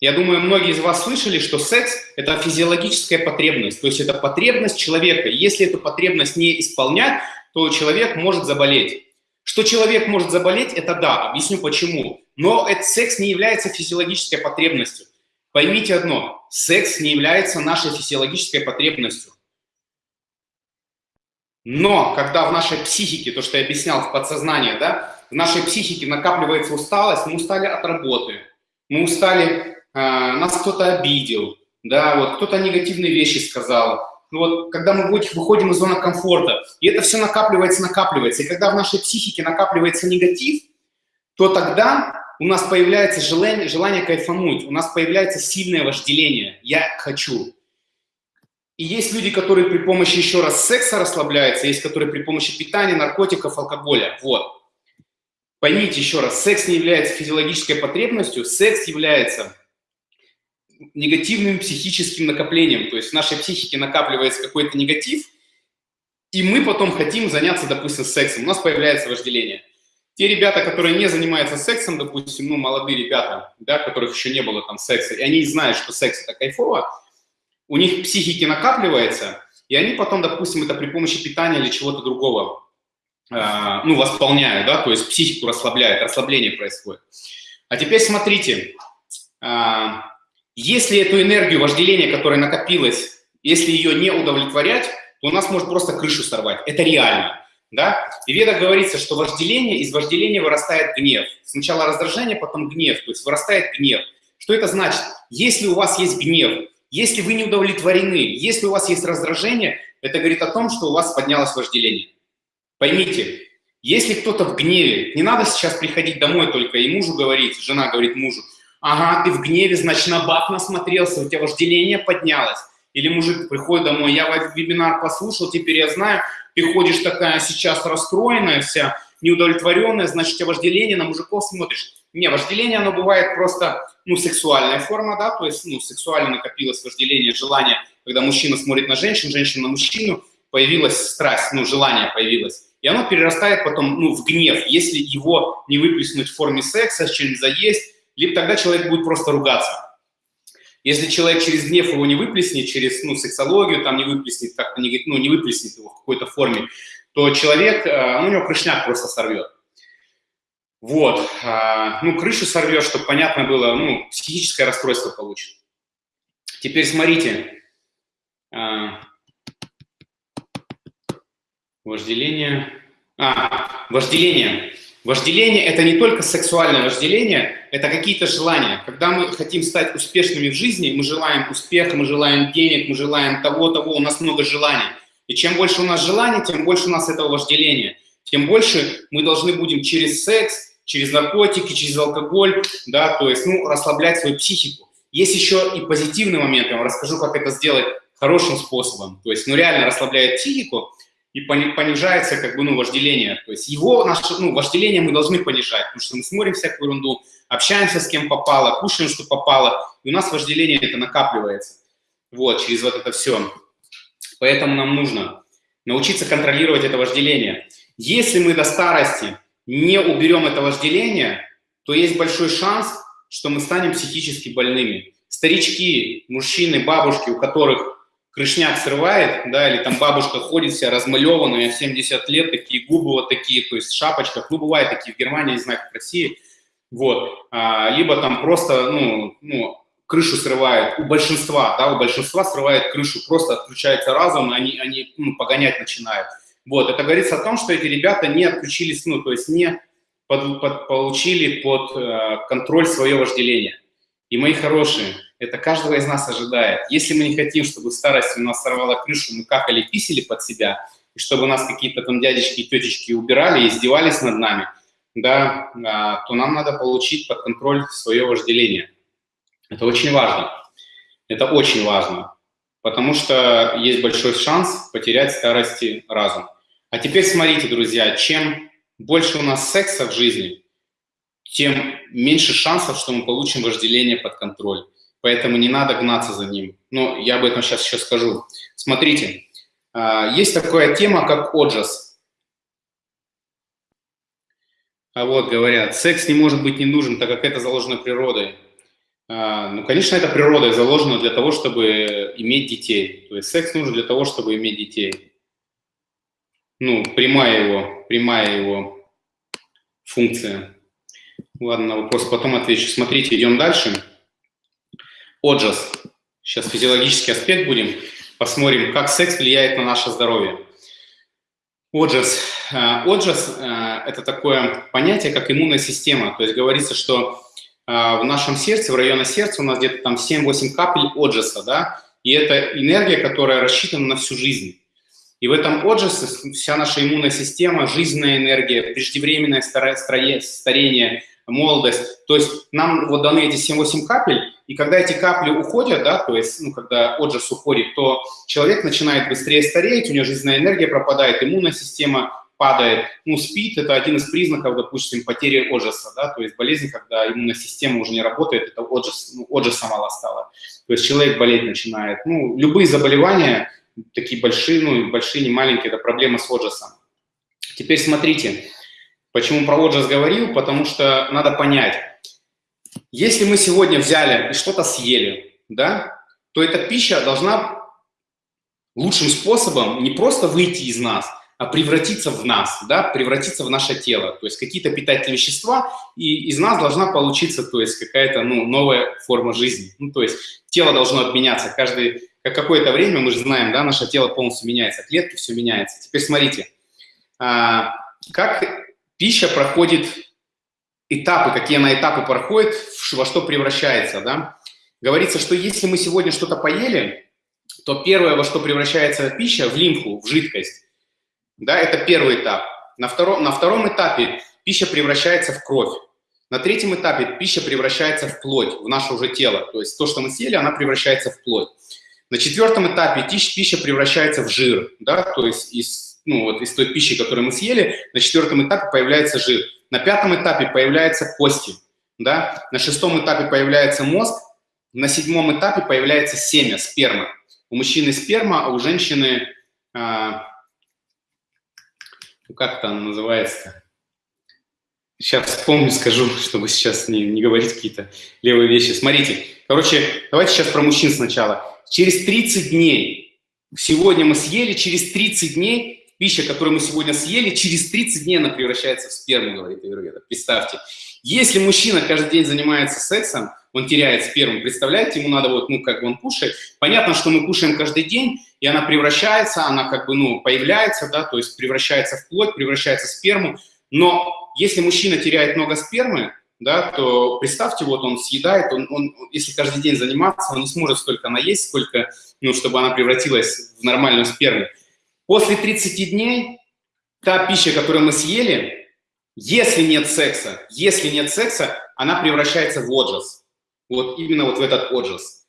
я думаю, многие из вас слышали, что секс – это физиологическая потребность, то есть это потребность человека. Если эту потребность не исполнять, то человек может заболеть. Что человек может заболеть, это да, объясню почему. Но этот секс не является физиологической потребностью. Поймите одно, секс не является нашей физиологической потребностью. Но когда в нашей психике, то, что я объяснял в подсознании, да, в нашей психике накапливается усталость, мы устали от работы, мы устали, э, нас кто-то обидел, да, вот кто-то негативные вещи сказал. Ну вот, когда мы выходим из зоны комфорта, и это все накапливается, накапливается, и когда в нашей психике накапливается негатив, то тогда у нас появляется желание, желание кайфануть, у нас появляется сильное вожделение «я хочу». И есть люди, которые при помощи еще раз секса расслабляются, есть которые при помощи питания, наркотиков, алкоголя. Вот. Поймите еще раз, секс не является физиологической потребностью, секс является негативным психическим накоплением. То есть в нашей психике накапливается какой-то негатив, и мы потом хотим заняться, допустим, сексом. У нас появляется вожделение. Те ребята, которые не занимаются сексом, допустим, ну, молодые ребята, да, которых еще не было там секса, и они знают, что секс – это кайфово, у них психики накапливается, и они потом, допустим, это при помощи питания или чего-то другого, ну, восполняют, да, то есть психику расслабляют, расслабление происходит. А теперь смотрите, э, если эту энергию вожделения, которая накопилась, если ее не удовлетворять, то у нас может просто крышу сорвать. Это реально. Да? И в ведах говорится, что вожделение, из вожделения вырастает гнев. Сначала раздражение, потом гнев, то есть вырастает гнев. Что это значит? Если у вас есть гнев, если вы не удовлетворены, если у вас есть раздражение, это говорит о том, что у вас поднялось вожделение. Поймите, если кто-то в гневе, не надо сейчас приходить домой только и мужу говорить, жена говорит мужу, ага, ты в гневе, значит, на баб насмотрелся, у тебя вожделение поднялось. Или мужик приходит домой, я вебинар послушал, теперь я знаю, ты ходишь такая сейчас расстроенная вся, неудовлетворенная, значит, у тебя вожделение, на мужиков смотришь. Не, вожделение, оно бывает просто, ну, сексуальная форма, да, то есть, ну, сексуально накопилось вожделение, желание, когда мужчина смотрит на женщину, женщина на мужчину, появилась страсть, ну, желание появилось. И оно перерастает потом, ну, в гнев, если его не выплеснуть в форме секса, чем заесть, либо тогда человек будет просто ругаться. Если человек через гнев его не выплеснет, через ну, сексологию там не выплеснет, как-то не, ну, не выплеснет его в какой-то форме, то человек, э, ну, у него крышняк просто сорвет. Вот. А, ну, крышу сорвет, чтобы понятно было, ну, психическое расстройство получит. Теперь смотрите. Вожделение. А, вожделение. Вожделение – это не только сексуальное вожделение, это какие-то желания. Когда мы хотим стать успешными в жизни, мы желаем успеха, мы желаем денег, мы желаем того-того, у нас много желаний. И чем больше у нас желаний, тем больше у нас этого вожделения. Тем больше мы должны будем через секс, через наркотики, через алкоголь, да, то есть, ну, расслаблять свою психику. Есть еще и позитивный момент, я вам расскажу, как это сделать хорошим способом. То есть, ну, реально расслабляет психику, и понижается как бы, ну, вожделение. То есть его, наше, ну, вожделение мы должны понижать, потому что мы смотрим всякую ерунду, общаемся с кем попало, кушаем, что попало, и у нас вожделение это накапливается. Вот, через вот это все. Поэтому нам нужно научиться контролировать это вожделение. Если мы до старости не уберем это вожделение, то есть большой шанс, что мы станем психически больными. Старички, мужчины, бабушки, у которых крышняк срывает, да, или там бабушка ходит вся размалеванная, 70 лет, такие губы вот такие, то есть в шапочках, ну, бывают такие в Германии, не знаю, в России, вот, а, либо там просто, ну, ну, крышу срывает, у большинства, да, у большинства срывает крышу, просто отключается разум, они, они ну, погонять начинают. Вот, это говорится о том, что эти ребята не отключились, ну, то есть не под, под, получили под э, контроль свое вожделение. И, мои хорошие, это каждого из нас ожидает. Если мы не хотим, чтобы в старости у нас сорвала крышу, мы какали, писали под себя, и чтобы нас какие-то там дядечки и тетечки убирали и издевались над нами, да, а, то нам надо получить под контроль свое вожделение. Это очень важно. Это очень важно, потому что есть большой шанс потерять старости разум. А теперь смотрите, друзья, чем больше у нас секса в жизни, тем меньше шансов, что мы получим вожделение под контроль поэтому не надо гнаться за ним. Но я об этом сейчас еще скажу. Смотрите, а, есть такая тема, как отжас. А вот говорят, секс не может быть не нужен, так как это заложено природой. А, ну, конечно, это природой заложено для того, чтобы иметь детей. То есть секс нужен для того, чтобы иметь детей. Ну, прямая его, прямая его функция. Ладно, на вопрос потом отвечу. Смотрите, идем дальше. Отжас. Сейчас физиологический аспект будем. Посмотрим, как секс влияет на наше здоровье. Отжас. Э, отжас э, – это такое понятие, как иммунная система. То есть говорится, что э, в нашем сердце, в районе сердца у нас где-то там 7-8 капель отжаса, да, и это энергия, которая рассчитана на всю жизнь. И в этом отжасе вся наша иммунная система, жизненная энергия, преждевременное старение, молодость. То есть нам вот даны эти 7-8 капель, и когда эти капли уходят, да, то есть, ну, когда отжас уходит, то человек начинает быстрее стареть, у него жизненная энергия пропадает, иммунная система падает. Ну, спит – это один из признаков, допустим, потери отжаса, да, то есть болезнь, когда иммунная система уже не работает, это отжас, ну, отжаса мало стало. То есть человек болеть начинает. Ну, любые заболевания, такие большие, ну, большие, не маленькие, это проблема с отжасом. Теперь смотрите, почему про отжас говорил, потому что надо понять, если мы сегодня взяли и что-то съели, да, то эта пища должна лучшим способом не просто выйти из нас, а превратиться в нас, да, превратиться в наше тело. То есть какие-то питательные вещества, и из нас должна получиться, то есть какая-то ну, новая форма жизни. Ну, то есть тело должно обменяться. Каждый, как какое-то время, мы же знаем, да, наше тело полностью меняется, клетки, все меняется. Теперь смотрите, а, как пища проходит этапы, какие она этапы проходит, во что превращается, да. Говорится, что если мы сегодня что-то поели, то первое, во что превращается пища, в лимфу, в жидкость. Да, это первый этап. На втором, на втором этапе пища превращается в кровь. На третьем этапе пища превращается в плоть, в наше уже тело. То есть то, что мы съели, она превращается в плоть. На четвертом этапе пища превращается в жир, да, то есть из, ну, вот, из той пищи, которую мы съели, на четвертом этапе появляется жир. На пятом этапе появляются кости, да, на шестом этапе появляется мозг, на седьмом этапе появляется семя, сперма. У мужчины сперма, а у женщины, а, как там называется Сейчас вспомню, скажу, чтобы сейчас не, не говорить какие-то левые вещи. Смотрите, короче, давайте сейчас про мужчин сначала. Через 30 дней, сегодня мы съели, через 30 дней, пища, которую мы сегодня съели, через 30 дней она превращается в сперму, говорит Аюрведа. Представьте. Если мужчина каждый день занимается сексом, он теряет сперму. Представляете, ему надо вот, ну, как бы он кушает. Понятно, что мы кушаем каждый день, и она превращается, она как бы, ну, появляется, да, то есть превращается в плоть, превращается в сперму. Но если мужчина теряет много спермы, да, то представьте, вот он съедает, он, он, если каждый день заниматься, он не сможет столько наесть, сколько, ну, чтобы она превратилась в нормальную сперму. После 30 дней та пища, которую мы съели, если нет секса, если нет секса, она превращается в отжас. Вот именно вот в этот отжас.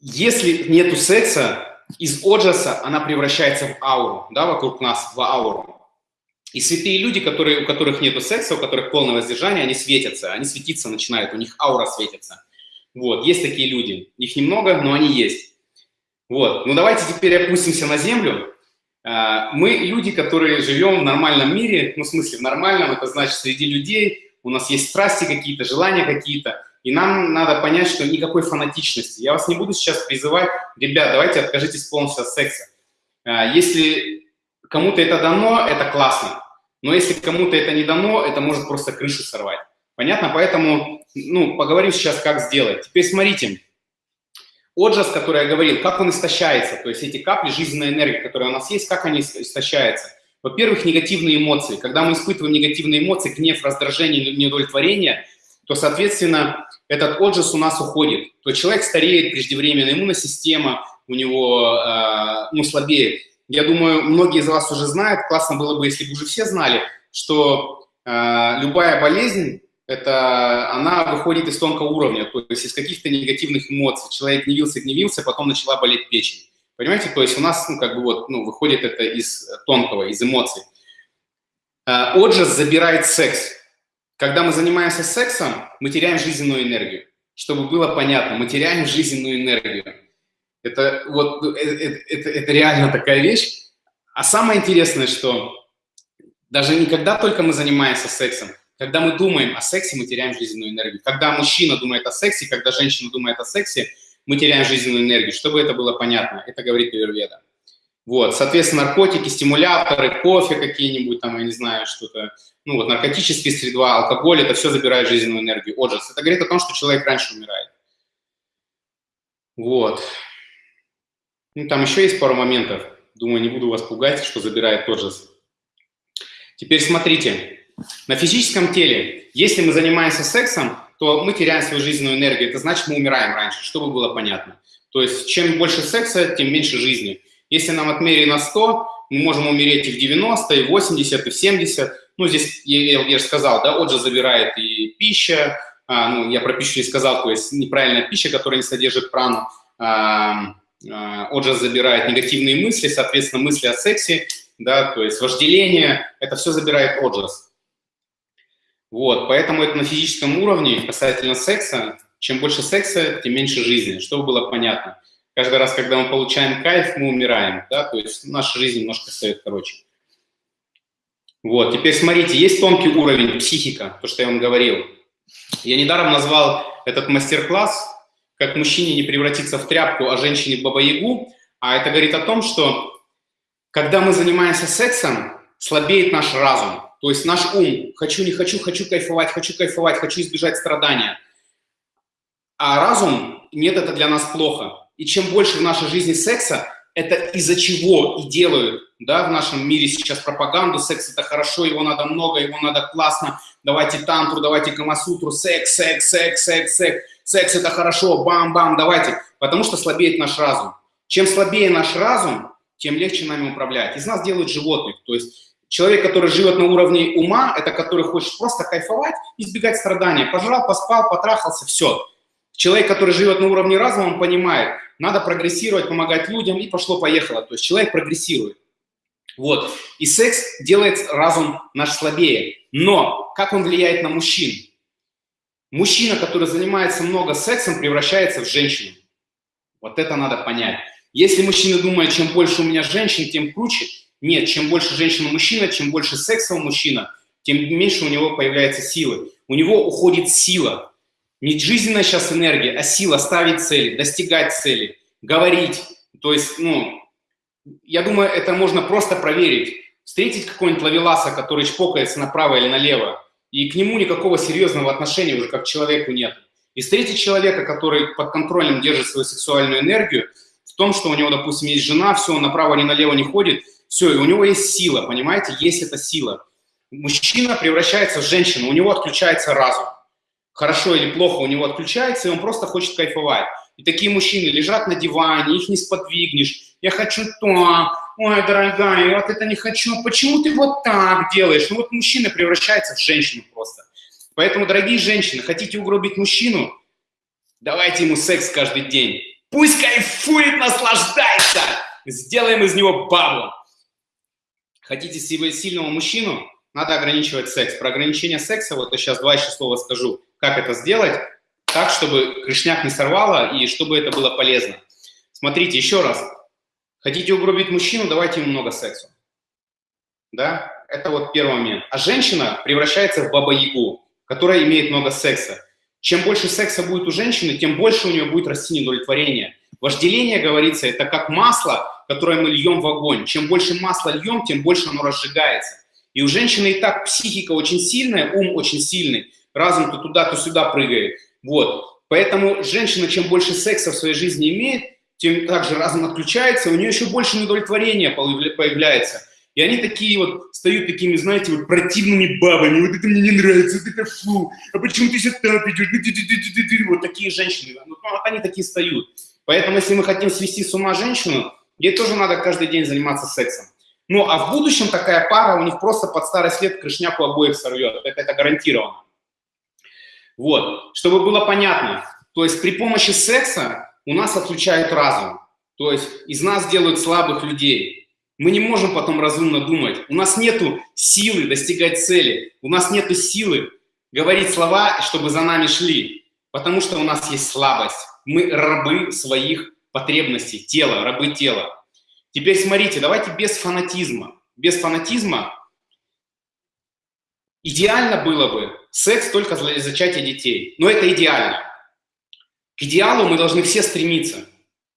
Если нету секса, из отжаса она превращается в ауру, да, вокруг нас, в ауру. И святые люди, которые, у которых нет секса, у которых полное воздержание, они светятся, они светиться начинают, у них аура светится. Вот, есть такие люди. Их немного, но они есть. Вот, ну давайте теперь опустимся на землю. А, мы люди, которые живем в нормальном мире, ну в смысле в нормальном, это значит среди людей, у нас есть страсти какие-то, желания какие-то, и нам надо понять, что никакой фанатичности. Я вас не буду сейчас призывать, ребят, давайте откажитесь полностью от секса. А, если кому-то это дано, это классно. Но если кому-то это не дано, это может просто крышу сорвать. Понятно? Поэтому, ну, поговорим сейчас, как сделать. Теперь смотрите. Отжас, который я говорил, как он истощается, то есть эти капли жизненной энергии, которые у нас есть, как они истощаются. Во-первых, негативные эмоции. Когда мы испытываем негативные эмоции, гнев, раздражение, неудовлетворение, то, соответственно, этот отжас у нас уходит. То человек стареет преждевременно, иммунная система у него э, ну, слабеет. Я думаю, многие из вас уже знают, классно было бы, если бы уже все знали, что э, любая болезнь, это она выходит из тонкого уровня, то есть из каких-то негативных эмоций. Человек гневился, гневился, потом начала болеть печень. Понимаете, то есть у нас, ну, как бы вот, ну, выходит это из тонкого, из эмоций. Э, отжас забирает секс. Когда мы занимаемся сексом, мы теряем жизненную энергию. Чтобы было понятно, мы теряем жизненную энергию. Это вот это, э, это, это реально такая вещь. А самое интересное, что даже не когда только мы занимаемся сексом, когда мы думаем о сексе, мы теряем жизненную энергию. Когда мужчина думает о сексе, когда женщина думает о сексе, мы теряем жизненную энергию. Чтобы это было понятно, это говорит Аюрведа. Вот, соответственно, наркотики, стимуляторы, кофе какие-нибудь, там, я не знаю, что-то, ну вот, наркотические средства, алкоголь, это все забирает жизненную энергию. Отжас. Это говорит о том, что человек раньше умирает. Вот. Ну, там еще есть пару моментов. Думаю, не буду вас пугать, что забирает же. Теперь смотрите. На физическом теле, если мы занимаемся сексом, то мы теряем свою жизненную энергию. Это значит, мы умираем раньше, чтобы было понятно. То есть, чем больше секса, тем меньше жизни. Если нам отмерили на 100, мы можем умереть и в 90, и в 80, и в 70. Ну, здесь, я, я же сказал, да, отже забирает и пища, а, ну, я про пищу не сказал, то есть неправильная пища, которая не содержит прану, а, а, Оджас забирает негативные мысли, соответственно, мысли о сексе, да, то есть вожделение, это все забирает Оджас. Вот, поэтому это на физическом уровне касательно секса. Чем больше секса, тем меньше жизни, чтобы было понятно. Каждый раз, когда мы получаем кайф, мы умираем, да, то есть наша жизнь немножко стоит короче. Вот, теперь смотрите, есть тонкий уровень психика, то, что я вам говорил. Я недаром назвал этот мастер-класс как мужчине не превратиться в тряпку, а женщине бабаягу, а это говорит о том, что когда мы занимаемся сексом, слабеет наш разум, то есть наш ум. Хочу, не хочу, хочу кайфовать, хочу кайфовать, хочу избежать страдания. А разум, нет, это для нас плохо. И чем больше в нашей жизни секса, это из-за чего и делают, да, в нашем мире сейчас пропаганду, секс это хорошо, его надо много, его надо классно, давайте тантру, давайте камасутру, секс, секс, секс, секс, секс, секс это хорошо, бам-бам, давайте, потому что слабеет наш разум. Чем слабее наш разум, тем легче нами управлять. Из нас делают животных, то есть человек, который живет на уровне ума, это который хочет просто кайфовать, избегать страдания, пожрал, поспал, потрахался, все. Человек, который живет на уровне разума, он понимает, надо прогрессировать, помогать людям, и пошло-поехало. То есть человек прогрессирует. Вот. И секс делает разум наш слабее. Но как он влияет на мужчин? Мужчина, который занимается много сексом, превращается в женщину. Вот это надо понять. Если мужчина думает, чем больше у меня женщин, тем круче. Нет, чем больше женщина-мужчина, чем больше секса у мужчина, тем меньше у него появляется силы. У него уходит сила. Не жизненная сейчас энергия, а сила ставить цели, достигать цели, говорить. То есть, ну, я думаю, это можно просто проверить. Встретить какого-нибудь ловеласа, который чпокается направо или налево, и к нему никакого серьезного отношения уже как к человеку нет. И встретить человека, который под контролем держит свою сексуальную энергию, в том, что у него, допустим, есть жена, все, он направо или налево не ходит, все, и у него есть сила, понимаете, есть эта сила. Мужчина превращается в женщину, у него отключается разум хорошо или плохо у него отключается, и он просто хочет кайфовать. И такие мужчины лежат на диване, их не сподвигнешь. Я хочу то, ой, дорогая, вот это не хочу. Почему ты вот так делаешь? Ну вот мужчина превращается в женщину просто. Поэтому, дорогие женщины, хотите угробить мужчину? Давайте ему секс каждый день. Пусть кайфует, наслаждается. Сделаем из него бабу. Хотите сильного мужчину? Надо ограничивать секс. Про ограничение секса вот я сейчас два еще слова скажу как это сделать так, чтобы крышняк не сорвало и чтобы это было полезно. Смотрите, еще раз. Хотите угробить мужчину, давайте ему много секса. Да? Это вот первый момент. А женщина превращается в баба-ягу, которая имеет много секса. Чем больше секса будет у женщины, тем больше у нее будет расти недовлетворение. Вожделение, говорится, это как масло, которое мы льем в огонь. Чем больше масла льем, тем больше оно разжигается. И у женщины и так психика очень сильная, ум очень сильный разум то туда, то сюда прыгает. Вот. Поэтому женщина, чем больше секса в своей жизни имеет, тем также разум отключается, у нее еще больше недовлетворения появляется. И они такие вот стают такими, знаете, вот противными бабами. Вот это мне не нравится, вот это фу. А почему ты сюда идешь? Вот такие женщины. Вот они такие стают. Поэтому, если мы хотим свести с ума женщину, ей тоже надо каждый день заниматься сексом. Ну, а в будущем такая пара у них просто под старость лет крышняку обоих сорвет. Это, это гарантированно. Вот, чтобы было понятно. То есть при помощи секса у нас отключают разум. То есть из нас делают слабых людей. Мы не можем потом разумно думать. У нас нет силы достигать цели. У нас нет силы говорить слова, чтобы за нами шли. Потому что у нас есть слабость. Мы рабы своих потребностей, тела, рабы тела. Теперь смотрите, давайте без фанатизма. Без фанатизма идеально было бы секс только для зачатия детей. Но это идеально. К идеалу мы должны все стремиться.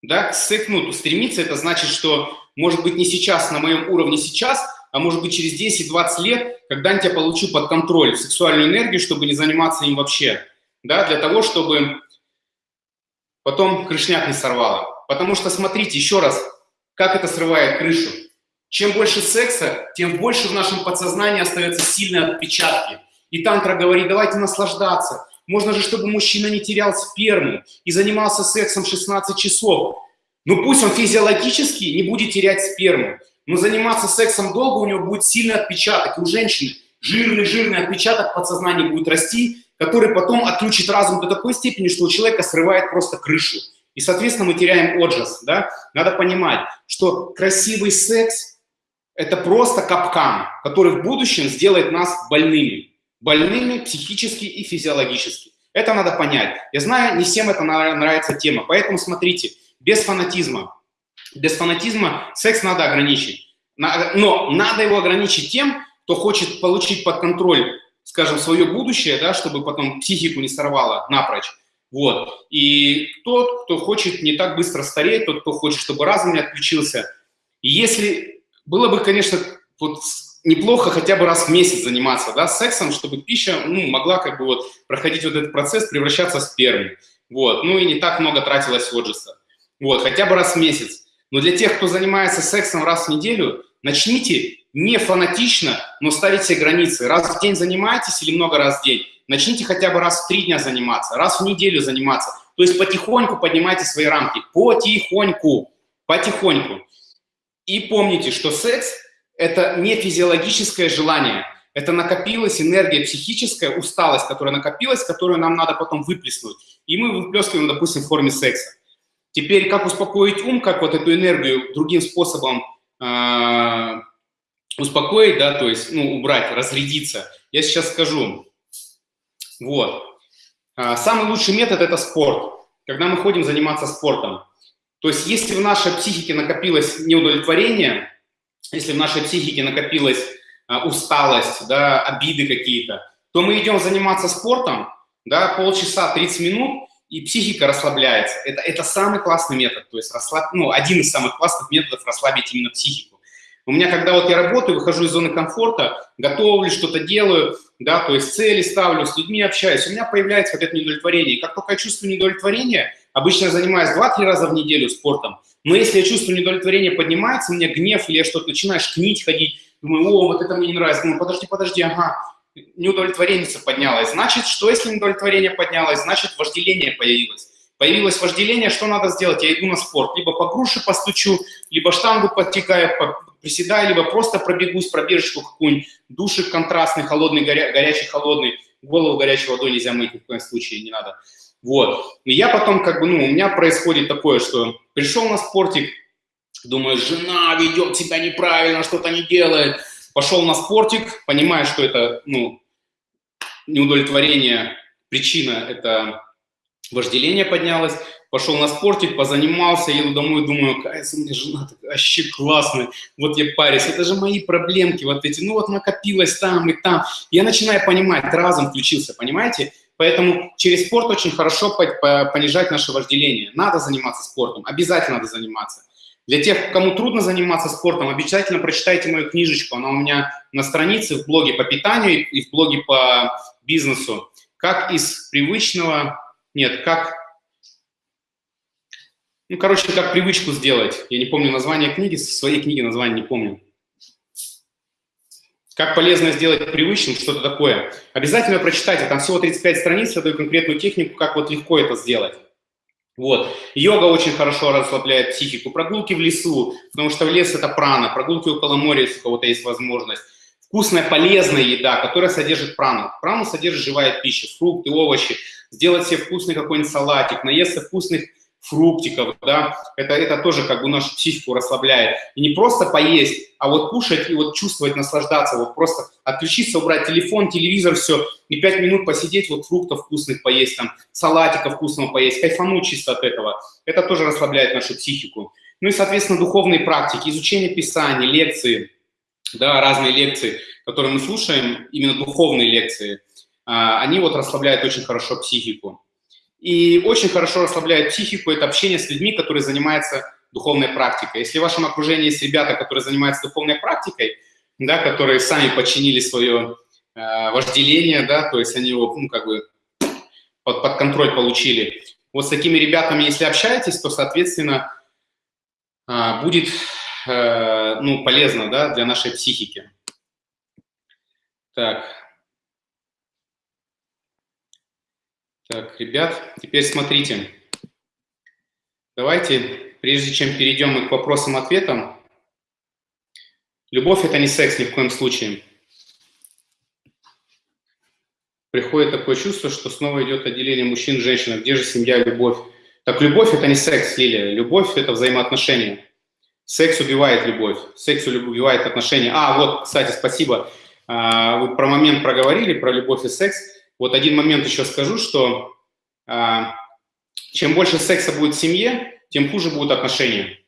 Да? К сексу, ну, стремиться это значит, что может быть не сейчас, на моем уровне сейчас, а может быть через 10-20 лет, когда-нибудь я получу под контроль сексуальную энергию, чтобы не заниматься им вообще. Да? Для того, чтобы потом крышняк не сорвало. Потому что, смотрите, еще раз, как это срывает крышу. Чем больше секса, тем больше в нашем подсознании остается сильные отпечатки. И тантра говорит, давайте наслаждаться. Можно же, чтобы мужчина не терял сперму и занимался сексом 16 часов. Ну пусть он физиологически не будет терять сперму, но заниматься сексом долго у него будет сильный отпечаток. И у женщины жирный-жирный отпечаток подсознания будет расти, который потом отключит разум до такой степени, что у человека срывает просто крышу. И, соответственно, мы теряем отжас. Да? Надо понимать, что красивый секс – это просто капкан, который в будущем сделает нас больными больными психически и физиологически. Это надо понять. Я знаю, не всем это нравится тема, поэтому смотрите, без фанатизма. Без фанатизма секс надо ограничить. Но надо его ограничить тем, кто хочет получить под контроль, скажем, свое будущее, да, чтобы потом психику не сорвало напрочь. Вот. И тот, кто хочет не так быстро стареть, тот, кто хочет, чтобы разум не отключился. И если было бы, конечно, вот неплохо хотя бы раз в месяц заниматься да, сексом, чтобы пища ну, могла как бы вот проходить вот этот процесс, превращаться в сперму. Вот. Ну и не так много тратилось отжиса. Вот, хотя бы раз в месяц. Но для тех, кто занимается сексом раз в неделю, начните не фанатично, но ставить себе границы. Раз в день занимаетесь или много раз в день, начните хотя бы раз в три дня заниматься, раз в неделю заниматься. То есть потихоньку поднимайте свои рамки. Потихоньку. Потихоньку. И помните, что секс – это не физиологическое желание. Это накопилась энергия психическая, усталость, которая накопилась, которую нам надо потом выплеснуть. И мы выплескиваем, допустим, в форме секса. Теперь, как успокоить ум, как вот эту энергию другим способом э, успокоить, да, то есть, ну, убрать, разрядиться, я сейчас скажу. Вот. А, самый лучший метод – это спорт. Когда мы ходим заниматься спортом. То есть, если в нашей психике накопилось неудовлетворение, если в нашей психике накопилась а, усталость, да, обиды какие-то, то мы идем заниматься спортом, да, полчаса, 30 минут, и психика расслабляется. Это, это самый классный метод, то есть расслаб... ну, один из самых классных методов расслабить именно психику. У меня, когда вот я работаю, выхожу из зоны комфорта, готовлю, что-то делаю, да, то есть цели ставлю, с людьми общаюсь, у меня появляется вот это недовлетворение. И как только я чувствую недовлетворение, обычно я занимаюсь 2-3 раза в неделю спортом, но если я чувствую недовлетворение поднимается, у меня гнев, или я что-то начинаешь книть, ходить, думаю, о, вот это мне не нравится, думаю, подожди, подожди, ага, неудовлетворение поднялось. Значит, что если неудовлетворение поднялось? Значит, вожделение появилось. Появилось вожделение, что надо сделать? Я иду на спорт. Либо по груше постучу, либо штангу подтекаю, приседаю, либо просто пробегусь, пробежечку какую-нибудь, душик контрастный, холодный, горя, горячий, холодный, голову горячей водой нельзя мыть ни в коем случае, не надо. Вот. И я потом, как бы, ну, у меня происходит такое, что пришел на спортик, думаю, жена ведет себя неправильно, что-то не делает, Пошел на спортик, понимая, что это ну, неудовлетворение, причина – это вожделение поднялось. Пошел на спортик, позанимался, еду домой, думаю, какая у меня жена такая, вообще классная, вот я парюсь, это же мои проблемки вот эти, ну вот накопилось там и там. Я начинаю понимать, разум включился, понимаете? Поэтому через спорт очень хорошо понижать наше вожделение. Надо заниматься спортом, обязательно надо заниматься. Для тех, кому трудно заниматься спортом, обязательно прочитайте мою книжечку. Она у меня на странице в блоге по питанию и в блоге по бизнесу. Как из привычного... Нет, как... Ну, короче, как привычку сделать. Я не помню название книги, своей книги название не помню. Как полезно сделать привычным, что-то такое. Обязательно прочитайте, там всего 35 страниц, я даю конкретную технику, как вот легко это сделать. Вот. Йога очень хорошо расслабляет психику. Прогулки в лесу, потому что в лес – это прана. Прогулки около моря, если у кого-то есть возможность. Вкусная, полезная еда, которая содержит прану. Прану содержит живая пища, фрукты, овощи. Сделать себе вкусный какой-нибудь салатик, наесться вкусных фруктиков, да, это, это тоже как бы нашу психику расслабляет. И не просто поесть, а вот кушать и вот чувствовать, наслаждаться, вот просто отключиться, убрать телефон, телевизор, все, и пять минут посидеть, вот фруктов вкусных поесть, там, салатика вкусного поесть, кайфануть чисто от этого. Это тоже расслабляет нашу психику. Ну и, соответственно, духовные практики, изучение Писания, лекции, да, разные лекции, которые мы слушаем, именно духовные лекции, а, они вот расслабляют очень хорошо психику. И очень хорошо расслабляет психику это общение с людьми, которые занимаются духовной практикой. Если в вашем окружении есть ребята, которые занимаются духовной практикой, да, которые сами подчинили свое э, вожделение, да, то есть они его, ну, как бы под, под контроль получили. Вот с такими ребятами, если общаетесь, то, соответственно, э, будет, э, ну, полезно, да, для нашей психики. Так, Так, ребят, теперь смотрите. Давайте, прежде чем перейдем к вопросам-ответам, любовь – это не секс ни в коем случае. Приходит такое чувство, что снова идет отделение мужчин женщин. Где же семья, любовь? Так любовь – это не секс, Лилия. Любовь – это взаимоотношения. Секс убивает любовь, секс убивает отношения. А, вот, кстати, спасибо. А, вы про момент проговорили, про любовь и секс. Вот один момент еще скажу, что а, чем больше секса будет в семье, тем хуже будут отношения.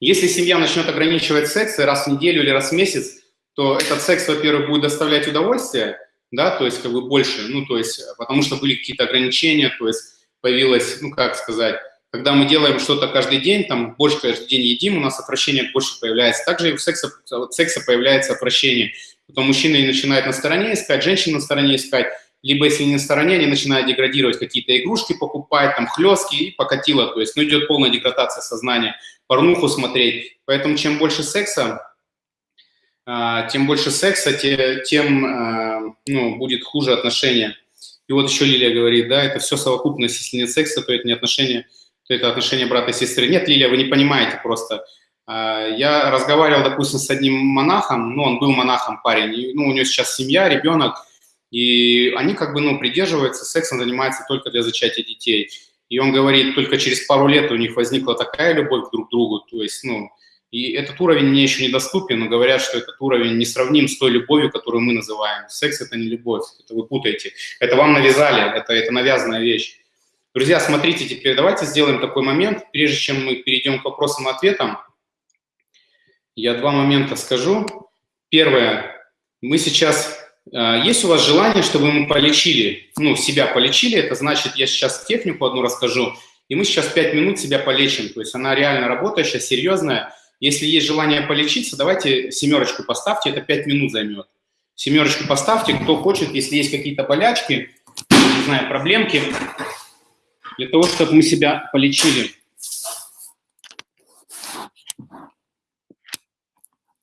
Если семья начнет ограничивать секс раз в неделю или раз в месяц, то этот секс, во-первых, будет доставлять удовольствие, да, то есть как бы больше, ну, то есть потому что были какие-то ограничения, то есть появилось, ну как сказать, когда мы делаем что-то каждый день, там больше каждый день едим, у нас отвращение больше появляется. Также и у секса, у секса появляется отвращение. Потом мужчины начинают на стороне искать, женщины на стороне искать. Либо если не на стороне, они начинают деградировать, какие-то игрушки покупать, там хлестки и покатило. То есть ну, идет полная деградация сознания, порнуху смотреть. Поэтому чем больше секса, а, тем больше секса, тем а, ну, будет хуже отношения. И вот еще Лилия говорит, да, это все совокупность, если нет секса, то это не отношения то это отношения брата и сестры. Нет, Лилия, вы не понимаете просто. А, я разговаривал, допустим, с одним монахом, ну, он был монахом парень, ну, у него сейчас семья, ребенок, и они как бы, ну, придерживаются, сексом занимаются только для зачатия детей. И он говорит, только через пару лет у них возникла такая любовь друг к другу, то есть, ну, и этот уровень мне еще недоступен, но говорят, что этот уровень не сравним с той любовью, которую мы называем. Секс – это не любовь, это вы путаете. Это вам навязали, это, это навязанная вещь. Друзья, смотрите, теперь давайте сделаем такой момент, прежде чем мы перейдем к вопросам и ответам. Я два момента скажу. Первое, мы сейчас, есть у вас желание, чтобы мы полечили, ну, себя полечили, это значит, я сейчас технику одну расскажу, и мы сейчас пять минут себя полечим, то есть она реально работающая, серьезная. Если есть желание полечиться, давайте семерочку поставьте, это пять минут займет. Семерочку поставьте, кто хочет, если есть какие-то болячки, не знаю, проблемки, для того, чтобы мы себя полечили.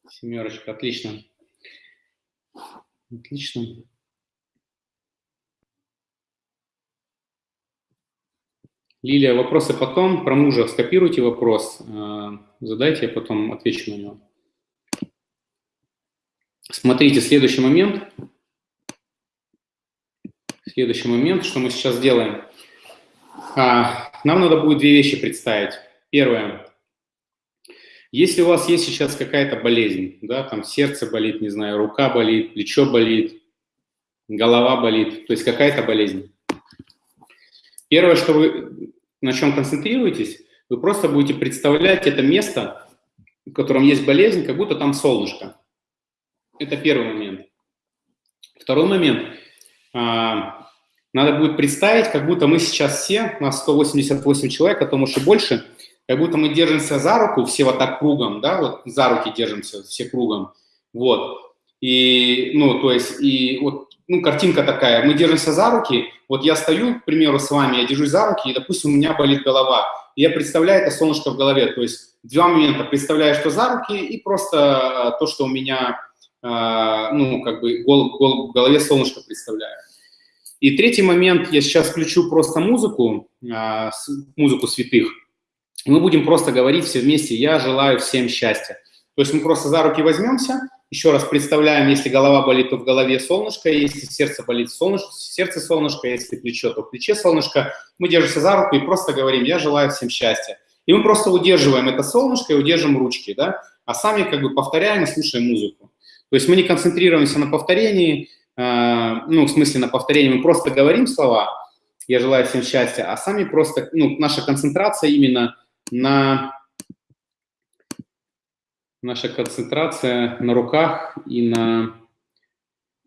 Семерочка, отлично. Отлично. Лилия, вопросы потом. Про мужа скопируйте вопрос, э, задайте, я потом отвечу на него. Смотрите, следующий момент. Следующий момент, что мы сейчас делаем. А, нам надо будет две вещи представить. Первое. Если у вас есть сейчас какая-то болезнь, да, там сердце болит, не знаю, рука болит, плечо болит, голова болит, то есть какая-то болезнь. Первое, что вы на чем концентрируетесь, вы просто будете представлять это место, в котором есть болезнь, как будто там солнышко. Это первый момент. Второй момент. А, надо будет представить, как будто мы сейчас все, нас 188 человек, а то может и больше, как будто мы держимся за руку, все вот так кругом, да, вот за руки держимся, все кругом, вот. И, ну, то есть, и вот, ну, картинка такая, мы держимся за руки, вот я стою, к примеру, с вами, я держусь за руки, и, допустим, у меня болит голова, и я представляю это солнышко в голове, то есть два момента, представляю, что за руки, и просто то, что у меня, а, ну, как бы гол, гол, в голове солнышко представляю. И третий момент, я сейчас включу просто музыку, а, музыку святых. Мы будем просто говорить все вместе «Я желаю всем счастья». То есть мы просто за руки возьмемся, еще раз представляем, если голова болит, то в голове солнышко, если сердце болит, солнышко, сердце солнышко, если плечо, то в плече солнышко. Мы держимся за руку и просто говорим «Я желаю всем счастья». И мы просто удерживаем это солнышко и удержим ручки, да, а сами как бы повторяем и слушаем музыку. То есть мы не концентрируемся на повторении, Э, ну, в смысле на повторение, мы просто говорим слова «я желаю всем счастья», а сами просто, ну, наша концентрация именно на наша концентрация на руках и на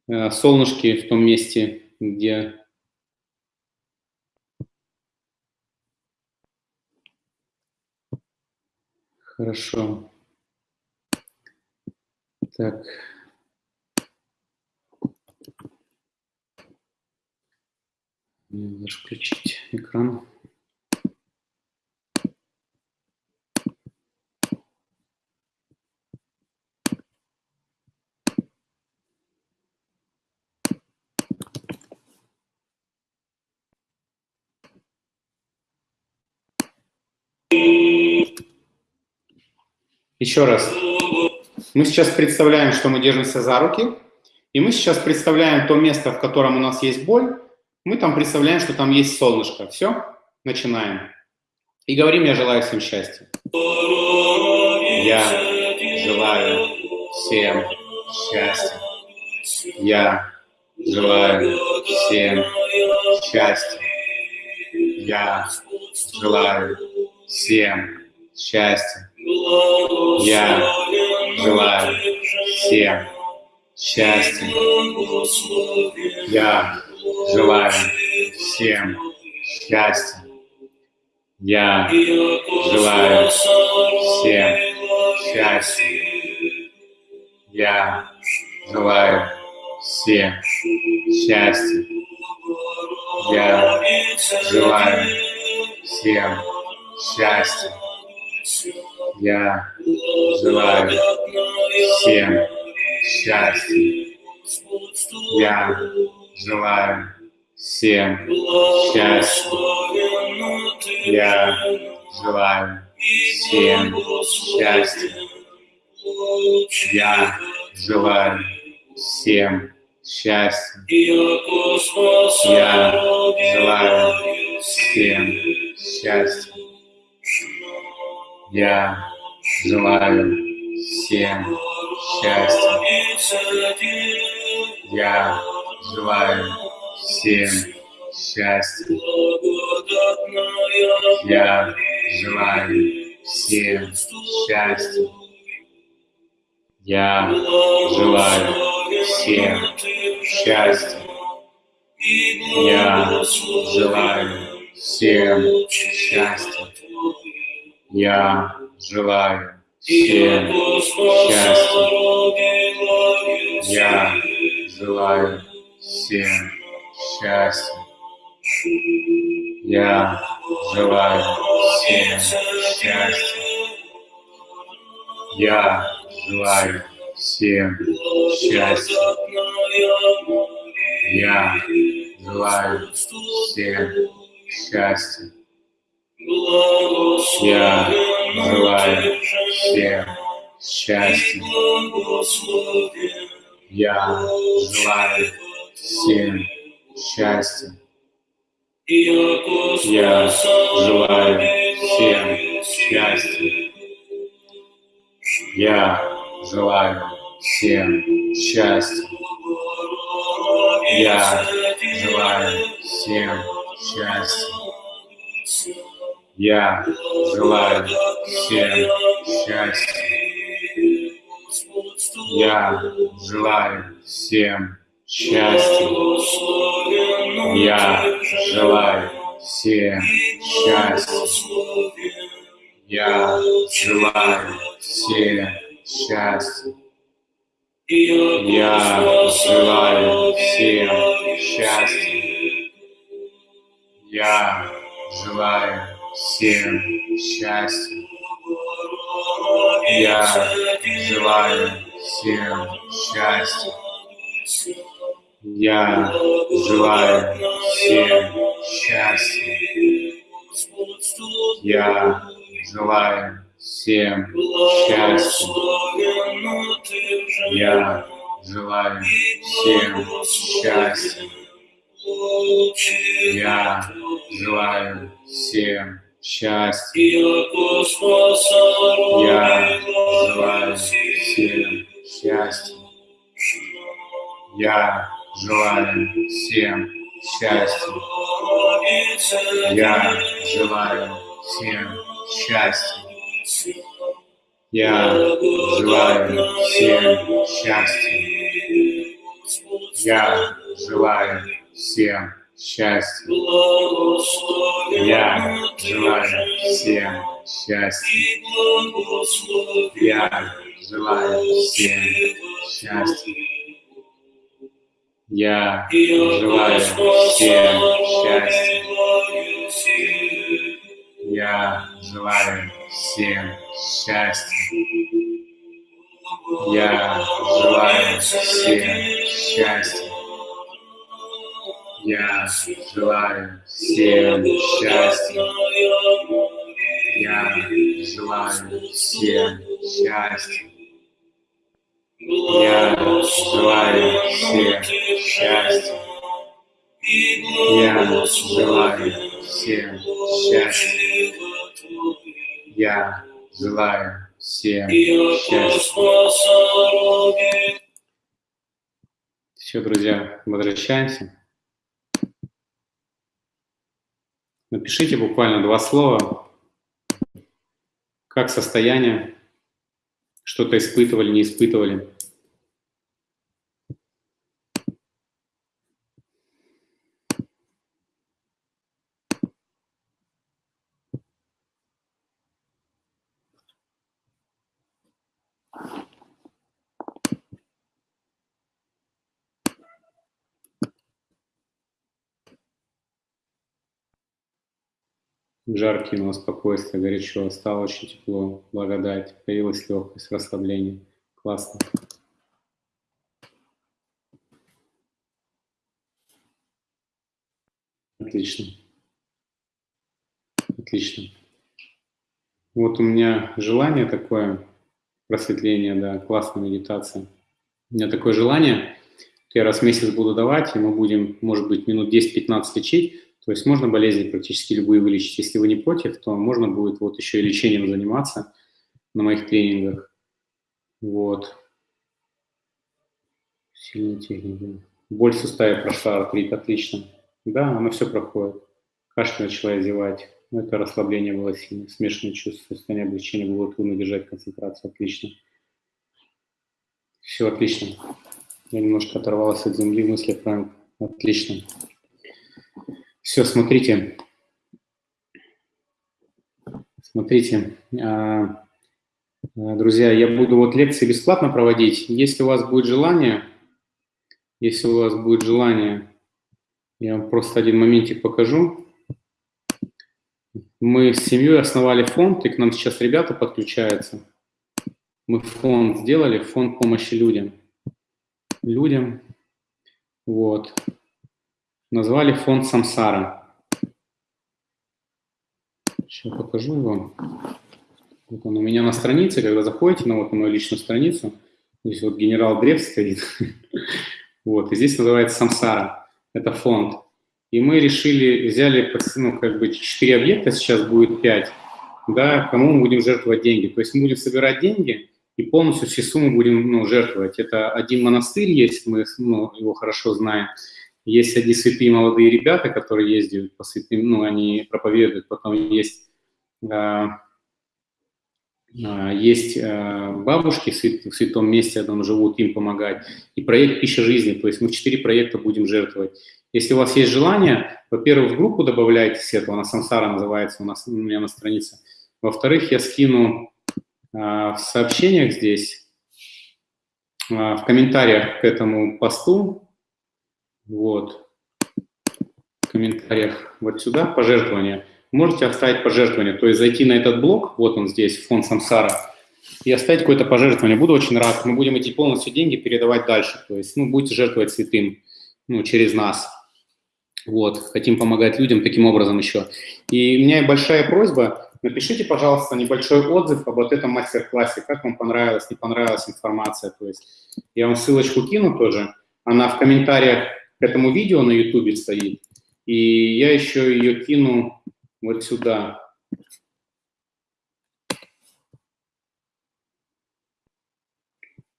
э, солнышке в том месте, где Хорошо. Так. Даже включить экран. Еще раз. Мы сейчас представляем, что мы держимся за руки, и мы сейчас представляем то место, в котором у нас есть боль, мы там представляем, что там есть солнышко. Все, начинаем. И говорим, я желаю всем счастья. Я желаю всем счастья. Я желаю всем счастья. Я желаю всем счастья. Я желаю всем счастья. Я желаю всем счастья. Я желаю всем счастья. Я желаю всем счастья. Я желаю всем счастья. Я желаю всем счастья. Я желаю всем счастья. Я желаю всем счастья. Я желаю всем счастья. Я желаю всем счастья. Я желаю всем счастья. Я желаю всем счастья. Я желаю всем счастья. Я желаю всем счастья. Я желаю всем счастья. Я желаю всем счастья. Я желаю всем счастья. Я желаю всем счастья. Я желаю всем счастья. Я желаю всем счастья. Я желаю всем счастья. Я желаю всем счастья. Я желаю всем счастья. Я желаю всем счастья. Я желаю всем счастья. Я желаю всем счастья. Я желаю всем счастья. Я желаю всем счастья. Я желаю всем счастья. Я желаю всем счастья. Я желаю всем счастья. Я желаю всем счастья. Я желаю всем счастья. Я желаю всем счастья. Я желаю всем счастья. Я желаю всем счастья. Я желаю всем счастья. Я желаю всем счастья. Я желаю всем счастья. Я желаю всем счастья. Я желаю всем счастья. Я желаю всем счастья. Я желаю всем счастья. Я желаю всем счастья. Я желаю всем счастья. Я желаю всем счастья. Я желаю всем счастья. Я желаю всем счастья. Я желаю всем счастья. Я желаю всем счастья. Я желаю всем счастья. Все, друзья, возвращаемся. Напишите буквально два слова. Как состояние? Что-то испытывали, не испытывали? Жар кинуло спокойствие, горячо, стало очень тепло, благодать, появилась легкость, расслабление. Классно. Отлично. Отлично. Вот у меня желание такое, просветление, да, классная медитация. У меня такое желание, я раз в месяц буду давать, и мы будем, может быть, минут 10-15 лечить, то есть можно болезни практически любые вылечить. Если вы не против, то можно будет вот еще и лечением заниматься на моих тренингах. Вот. Сильная техника. Боль в суставе прошла, артрит, отлично. Да, оно все проходит. Кашель начала зевать. Ну, это расслабление было сильное. Смешанное чувство, состояние облегчения было трудно держать концентрацию. Отлично. Все отлично. Я немножко оторвалась от земли, мысли правильно. Отлично. Все, смотрите. Смотрите, а, а, друзья, я буду вот лекции бесплатно проводить. Если у вас будет желание, если у вас будет желание, я вам просто один моментик покажу. Мы с семьей основали фонд, и к нам сейчас ребята подключаются. Мы фонд сделали, фонд помощи людям. Людям. Вот назвали фонд Самсара. Сейчас покажу его. Вот он у меня на странице, когда заходите на, вот, на мою личную страницу, здесь вот генерал Древ стоит, вот, и здесь называется Самсара, это фонд. И мы решили, взяли, ну, как бы, 4 объекта, сейчас будет 5, да, кому мы будем жертвовать деньги. То есть мы будем собирать деньги и полностью все суммы будем ну, жертвовать. Это один монастырь есть, мы ну, его хорошо знаем, есть одни святые молодые ребята, которые ездят по святым, ну, они проповедуют, потом есть, э, есть э, бабушки в, свят, в святом месте, там живут, им помогать, и проект «Пища жизни», то есть мы четыре проекта будем жертвовать. Если у вас есть желание, во-первых, в группу добавляйтесь этого, она «Сансара» называется у, нас, у меня на странице. Во-вторых, я скину э, в сообщениях здесь, э, в комментариях к этому посту, вот. В комментариях вот сюда пожертвования. Можете оставить пожертвование, то есть зайти на этот блок, вот он здесь, фонд Самсара, и оставить какое-то пожертвование. Буду очень рад. Мы будем эти полностью деньги передавать дальше. То есть, ну, будете жертвовать святым, ну, через нас. Вот, хотим помогать людям таким образом еще. И у меня большая просьба, напишите, пожалуйста, небольшой отзыв об вот этом мастер-классе, как вам понравилась, не понравилась информация. То есть я вам ссылочку кину тоже, она в комментариях к этому видео на YouTube стоит. И я еще ее кину вот сюда.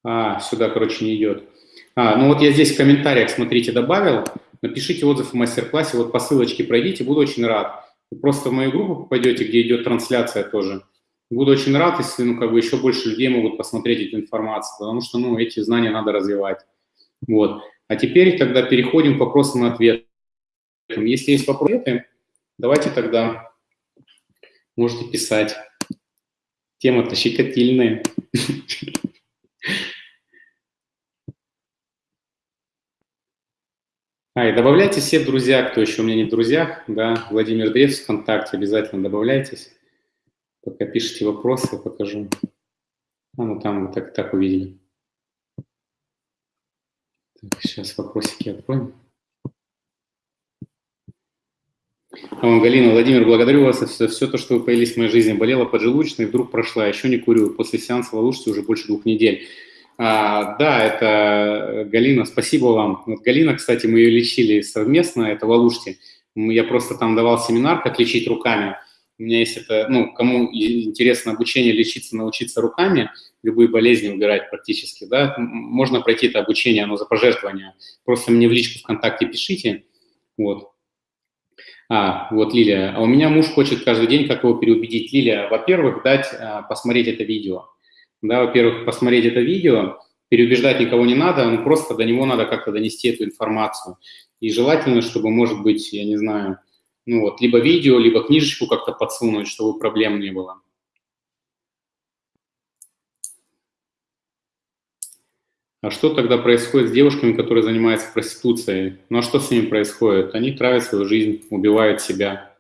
А, сюда, короче, не идет. А, ну вот я здесь в комментариях, смотрите, добавил. Напишите отзыв в мастер-классе, вот по ссылочке пройдите, буду очень рад. Вы просто в мою группу попадете, где идет трансляция тоже. Буду очень рад, если ну, как бы еще больше людей могут посмотреть эту информацию, потому что ну, эти знания надо развивать. Вот. А теперь тогда переходим к вопросам и ответам. Если есть вопросы, давайте тогда можете писать. Тема-то щекотильная. А, и добавляйте все друзья, кто еще у меня не в друзьях, да, Владимир Древс ВКонтакте, обязательно добавляйтесь. Пока пишите вопросы, покажу. А, ну там вы так, так увидели. Сейчас вопросики откроем. А Галина, Владимир, благодарю вас за все то, что вы появились в моей жизни. Болела поджелудочной, вдруг прошла, еще не курю. После сеанса Валушти уже больше двух недель. А, да, это Галина, спасибо вам. Вот Галина, кстати, мы ее лечили совместно, это Валушти. Я просто там давал семинар, как лечить руками. У меня есть это, ну, кому интересно обучение лечиться, научиться руками, любые болезни убирать практически, да, можно пройти это обучение, оно за пожертвование. Просто мне в личку ВКонтакте пишите, вот. А, вот Лилия. А у меня муж хочет каждый день, как его переубедить. Лилия, во-первых, дать а, посмотреть это видео. Да, во-первых, посмотреть это видео, переубеждать никого не надо, ну, просто до него надо как-то донести эту информацию. И желательно, чтобы, может быть, я не знаю, ну вот, либо видео, либо книжечку как-то подсунуть, чтобы проблем не было. А что тогда происходит с девушками, которые занимаются проституцией? Ну а что с ними происходит? Они травят свою жизнь, убивают себя.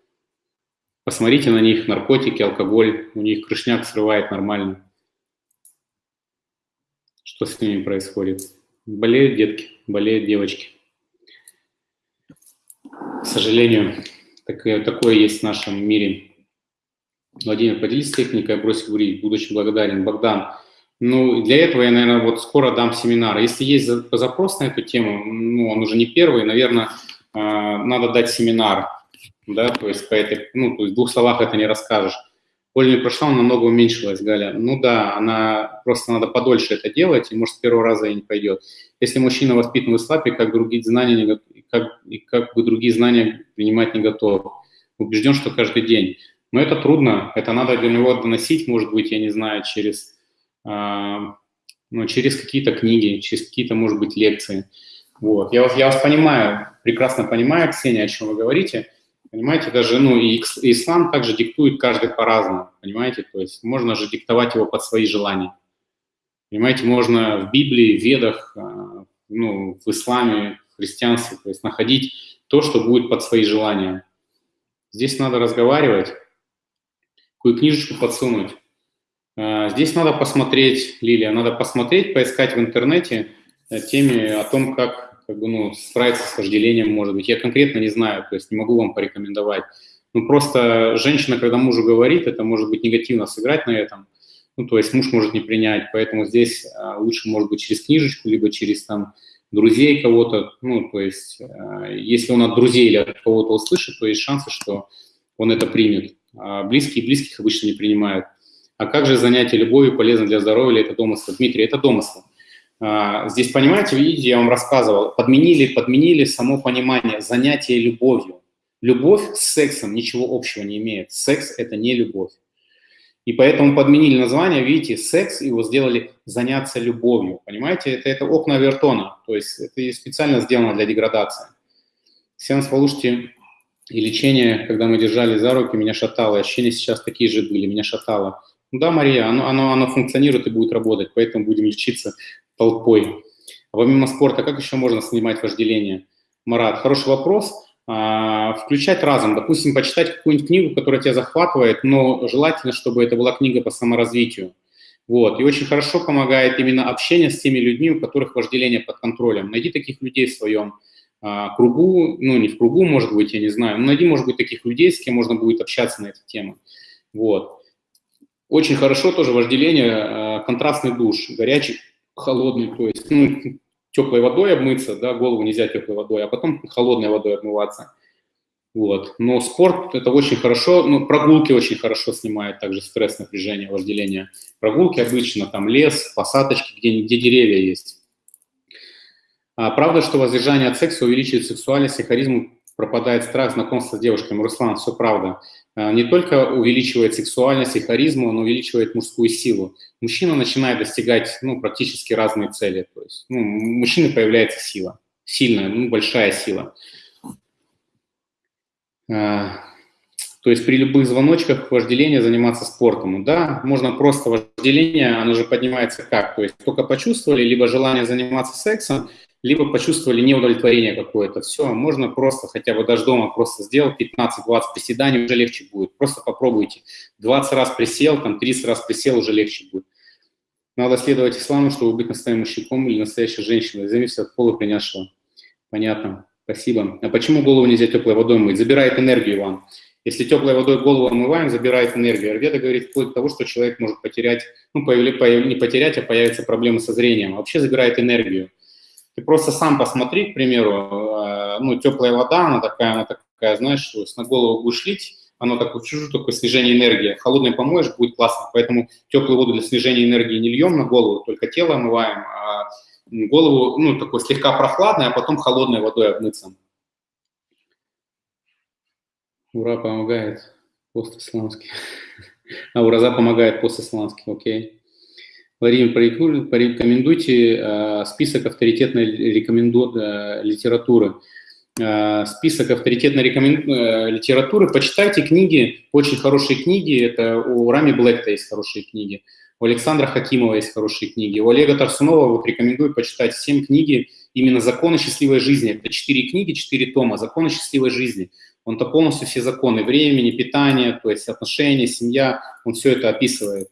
Посмотрите на них, наркотики, алкоголь, у них крышняк срывает нормально. Что с ними происходит? Болеют детки, болеют девочки. К сожалению, такое, такое есть в нашем мире. Владимир, поделись техникой бросить курить. Буду благодарен. Богдан, ну, для этого я, наверное, вот скоро дам семинар. Если есть запрос на эту тему, ну, он уже не первый, наверное, а, надо дать семинар, да, то есть по этой, ну, то есть в двух словах это не расскажешь. Не прошла, намного уменьшилась, Галя. Ну да, она просто надо подольше это делать, и может с первого раза и не пойдет. Если мужчина воспитан в ислапе, как другие знания, не, как, как бы другие знания принимать не готов. Убежден, что каждый день. Но это трудно, это надо для него доносить, может быть, я не знаю, через, э, ну, через какие-то книги, через какие-то, может быть, лекции. Вот. Я, вас, я вас понимаю, прекрасно понимаю, Ксения, о чем вы говорите. Понимаете, даже ну, и ислам также диктует каждый по-разному, понимаете? То есть можно же диктовать его под свои желания. Понимаете, можно в Библии, в Ведах, а, ну, в исламе, в христианстве, то есть находить то, что будет под свои желания. Здесь надо разговаривать, какую книжечку подсунуть. А, здесь надо посмотреть, Лилия, надо посмотреть, поискать в интернете э, теме о том, как, как бы, ну, справиться с вожделением, может быть. Я конкретно не знаю, то есть не могу вам порекомендовать. Ну, просто женщина, когда мужу говорит, это может быть негативно сыграть на этом. Ну, то есть муж может не принять, поэтому здесь а, лучше, может быть, через книжечку, либо через там друзей кого-то, ну, то есть а, если он от друзей или от кого-то услышит, то есть шансы, что он это примет. А близкие близких обычно не принимают. А как же занятие любовью полезно для здоровья или это домысло? Дмитрий, это домысло. А, здесь, понимаете, видите, я вам рассказывал, подменили, подменили само понимание занятия любовью. Любовь с сексом ничего общего не имеет. Секс – это не любовь. И поэтому подменили название, видите, секс, его сделали заняться любовью. Понимаете, это, это окна Вертона, то есть это специально сделано для деградации. Сеанс Валушти и лечение, когда мы держали за руки, меня шатало. Ощущения сейчас такие же были, меня шатало. Да, Мария, оно, оно, оно функционирует и будет работать, поэтому будем лечиться толпой. А помимо спорта, как еще можно снимать вожделение? Марат, хороший вопрос. А, включать разум, допустим, почитать какую-нибудь книгу, которая тебя захватывает, но желательно, чтобы это была книга по саморазвитию. Вот. И очень хорошо помогает именно общение с теми людьми, у которых вожделение под контролем. Найди таких людей в своем а, кругу, ну, не в кругу, может быть, я не знаю, но найди, может быть, таких людей, с кем можно будет общаться на эту тему. Вот. Очень хорошо тоже вожделение, а, контрастный душ, горячий, холодный, то есть, ну, теплой водой обмыться, да, голову нельзя теплой водой, а потом холодной водой обмываться. Вот. Но спорт – это очень хорошо, ну, прогулки очень хорошо снимают также стресс, напряжение, вожделение. Прогулки обычно, там лес, посадочки, где, где деревья есть. А правда, что воздержание от секса увеличивает сексуальность и харизму, пропадает страх знакомства с девушками? Руслан, все правда. А, не только увеличивает сексуальность и харизму, но увеличивает мужскую силу. Мужчина начинает достигать ну, практически разные цели. То есть ну, у мужчины появляется сила, сильная, ну, большая сила. А, то есть при любых звоночках вожделения заниматься спортом. Да, можно просто вожделение, оно же поднимается как? То есть только почувствовали, либо желание заниматься сексом, либо почувствовали неудовлетворение какое-то. Все, можно просто хотя бы даже дома просто сделать 15-20 приседаний, уже легче будет. Просто попробуйте. 20 раз присел, там 30 раз присел, уже легче будет. Надо следовать исламу, чтобы быть настоящим мужчиком или настоящей женщиной. Зависит от пола принявшего. Понятно. Спасибо. А почему голову нельзя теплой водой мыть? Забирает энергию вам. Если теплой водой голову омываем, забирает энергию. Арведа говорит вплоть до того, что человек может потерять, ну, появ, не потерять, а появятся проблемы со зрением. Вообще забирает энергию. Ты просто сам посмотри, к примеру, э, ну, теплая вода, она такая, она такая, знаешь, на голову будешь лить, оно такое чужое, такое снижение энергии. Холодной помоешь, будет классно. Поэтому теплую воду для снижения энергии не льем на голову, только тело омываем, а голову, ну, такой слегка прохладной, а потом холодной водой обмыться. Ура помогает пост-исламский. А ураза помогает пост-исламский, окей. Владимир, порекомендуйте э, список авторитетной рекоменду... Э, литературы. Э, список авторитетной рекомен... литературы. Почитайте книги, очень хорошие книги. Это у Рами Блэкта есть хорошие книги. У Александра Хакимова есть хорошие книги. У Олега Тарсунова вот рекомендую почитать 7 книги именно «Законы счастливой жизни». Это четыре книги, четыре тома «Законы счастливой жизни». Он-то полностью все законы времени, питания, то есть отношения, семья, он все это описывает.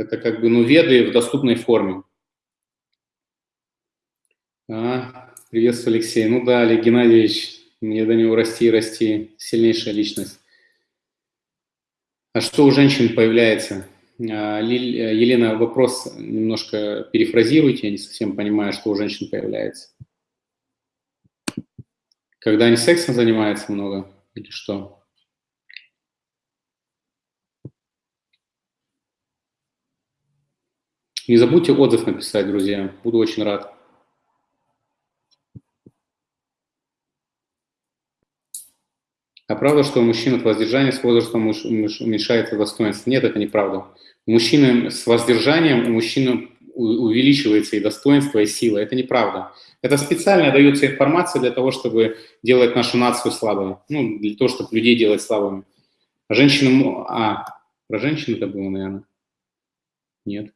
Это как бы, ну, веды в доступной форме. А, приветствую, Алексей. Ну да, Олег Геннадьевич, мне до него расти и расти. Сильнейшая личность. А что у женщин появляется? А, Елена, вопрос немножко перефразируйте, я не совсем понимаю, что у женщин появляется. Когда они сексом занимаются много или что? Не забудьте отзыв написать, друзья, буду очень рад. А правда, что у мужчин от воздержания с возрастом уменьшается достоинство? Нет, это неправда. У мужчины с воздержанием, у мужчины увеличивается и достоинство, и сила. Это неправда. Это специально дается информация для того, чтобы делать нашу нацию слабой. Ну, для того, чтобы людей делать слабыми. А женщины... А, про женщин это было, наверное? Нет.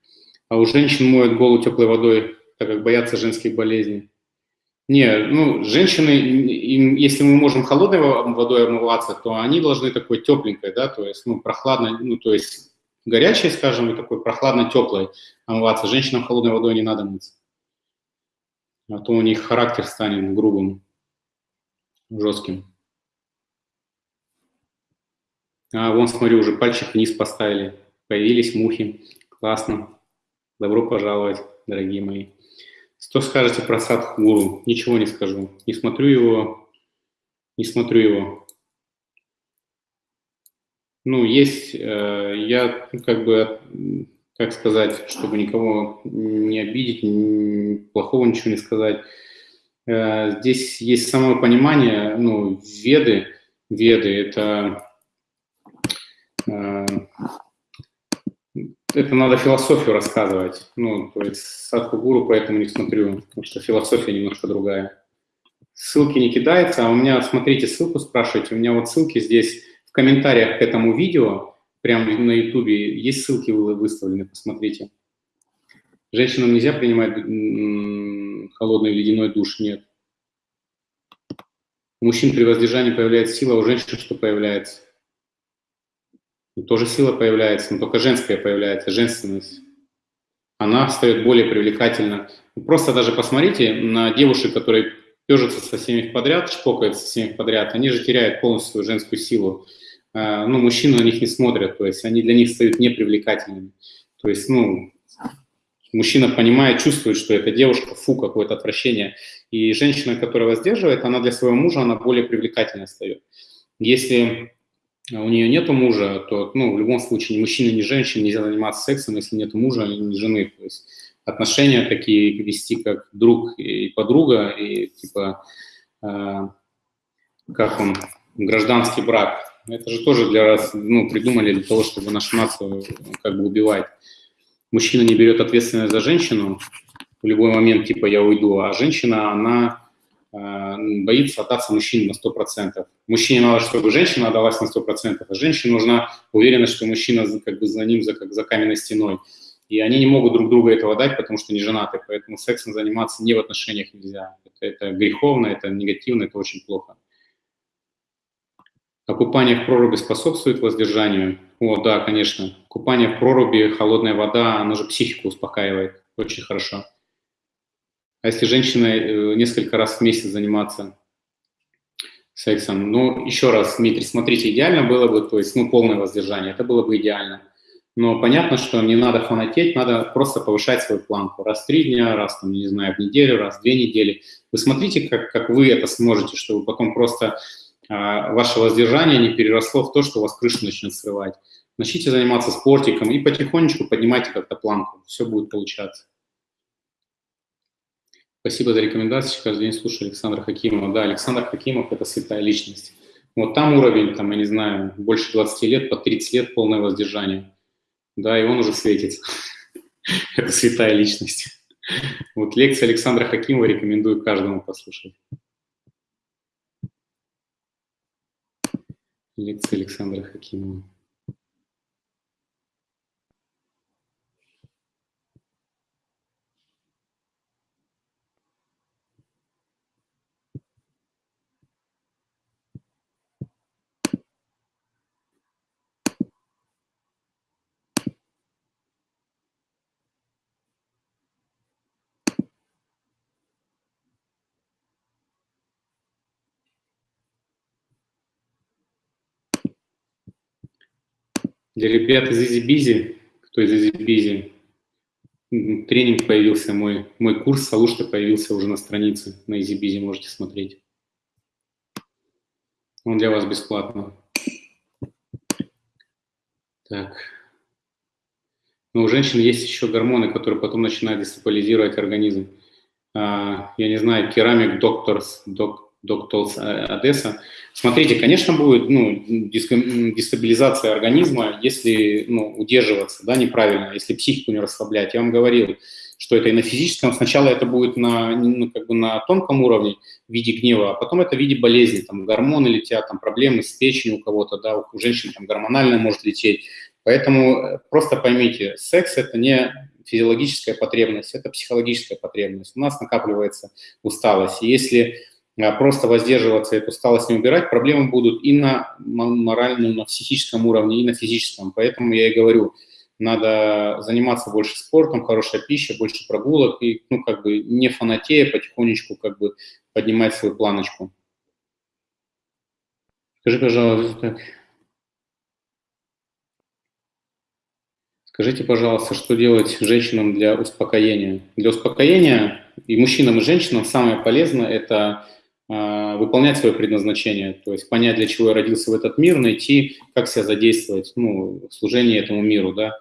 А у женщин моют голову теплой водой, так как боятся женских болезней. Не, ну, женщины, им, если мы можем холодной водой омываться, то они должны такой тепленькой, да, то есть, ну, прохладной, ну, то есть горячей, скажем, и такой прохладно-теплой омываться. Женщинам холодной водой не надо мыться. А то у них характер станет грубым, жестким. А вон, смотрю, уже пальчик вниз поставили. Появились мухи. Классно. Добро пожаловать, дорогие мои. Что скажете про Садхгуру? Ничего не скажу. Не смотрю его, не смотрю его. Ну, есть, э, я ну, как бы, как сказать, чтобы никого не обидеть, плохого ничего не сказать. Э, здесь есть самое понимание, ну, веды, веды – это э, это надо философию рассказывать. Ну, то есть Садхгуру поэтому не смотрю, потому что философия немножко другая. Ссылки не кидается, а у меня, смотрите, ссылку спрашиваете, у меня вот ссылки здесь в комментариях к этому видео, прямо на ютубе, есть ссылки выставлены, посмотрите. Женщинам нельзя принимать холодный ледяной душ, нет. У мужчин при воздержании появляется сила, а у женщин что появляется? Тоже сила появляется, но только женская появляется, женственность. Она стает более привлекательна. Просто даже посмотрите на девушек, которые пежатся со всеми подряд, шпокаются со всеми подряд, они же теряют полностью женскую силу. А, ну, мужчины на них не смотрят, то есть они для них стают непривлекательными. То есть, ну, мужчина понимает, чувствует, что эта девушка, фу, какое-то отвращение. И женщина, которая воздерживает, она для своего мужа, она более привлекательной стает. Если у нее нет мужа, то ну, в любом случае ни мужчина, ни женщина нельзя заниматься сексом, если нет мужа, ни жены. То есть отношения такие вести как друг и подруга, и типа, э, как он, гражданский брак. Это же тоже для раз, ну, придумали для того, чтобы нашу нацию как бы убивать. Мужчина не берет ответственность за женщину в любой момент, типа я уйду, а женщина, она боится отдаться мужчине на 100%. Мужчине надо, чтобы женщина отдалась на 100%, а женщине нужна уверенность, что мужчина как бы за ним, за, как за каменной стеной. И они не могут друг друга этого дать, потому что не женаты, поэтому сексом заниматься не в отношениях нельзя. Это, это греховно, это негативно, это очень плохо. А купание в проруби способствует воздержанию? О, да, конечно. Купание в проруби, холодная вода, она же психику успокаивает. Очень хорошо. А если женщина э, несколько раз в месяц заниматься сексом, ну, еще раз, Дмитрий, смотрите, идеально было бы, то есть, ну, полное воздержание, это было бы идеально. Но понятно, что не надо фанатеть, надо просто повышать свою планку. Раз в три дня, раз, там, не знаю, в неделю, раз в две недели. Вы смотрите, как, как вы это сможете, чтобы потом просто а, ваше воздержание не переросло в то, что у вас крыша начнет срывать. Начните заниматься спортиком и потихонечку поднимайте как-то планку. Все будет получаться. Спасибо за рекомендации. Каждый день слушаю Александра Хакимова. Да, Александр Хакимов – это святая личность. Вот там уровень, там, я не знаю, больше 20 лет, по 30 лет полное воздержание. Да, и он уже светится. это святая личность. Вот лекция Александра Хакимова рекомендую каждому послушать. Лекция Александра Хакимова. Для ребят из EasyBizy, кто из EasyBizy, тренинг появился, мой, мой курс Салушта появился уже на странице, на EasyBizy можете смотреть. Он для вас бесплатно. Так. Но у женщин есть еще гормоны, которые потом начинают дестабилизировать организм. А, я не знаю, керамик докторс, док, докторс Одесса. Смотрите, конечно, будет ну, дестабилизация организма, если ну, удерживаться да, неправильно, если психику не расслаблять. Я вам говорил, что это и на физическом, сначала это будет на, ну, как бы на тонком уровне в виде гнева, а потом это в виде болезни, там гормоны летят, там проблемы с печенью у кого-то, да, у женщин там гормональная может лететь. Поэтому э, просто поймите, секс – это не физиологическая потребность, это психологическая потребность. У нас накапливается усталость. И если просто воздерживаться, эту усталость не убирать, проблемы будут и на моральном, на психическом уровне, и на физическом. Поэтому я и говорю, надо заниматься больше спортом, хорошая пища, больше прогулок и, ну, как бы не фанатея, потихонечку как бы поднимать свою планочку. Скажи, пожалуйста, Скажите, пожалуйста, что делать женщинам для успокоения? Для успокоения и мужчинам, и женщинам самое полезное – это выполнять свое предназначение, то есть понять, для чего я родился в этот мир, найти, как себя задействовать ну, в служении этому миру, да,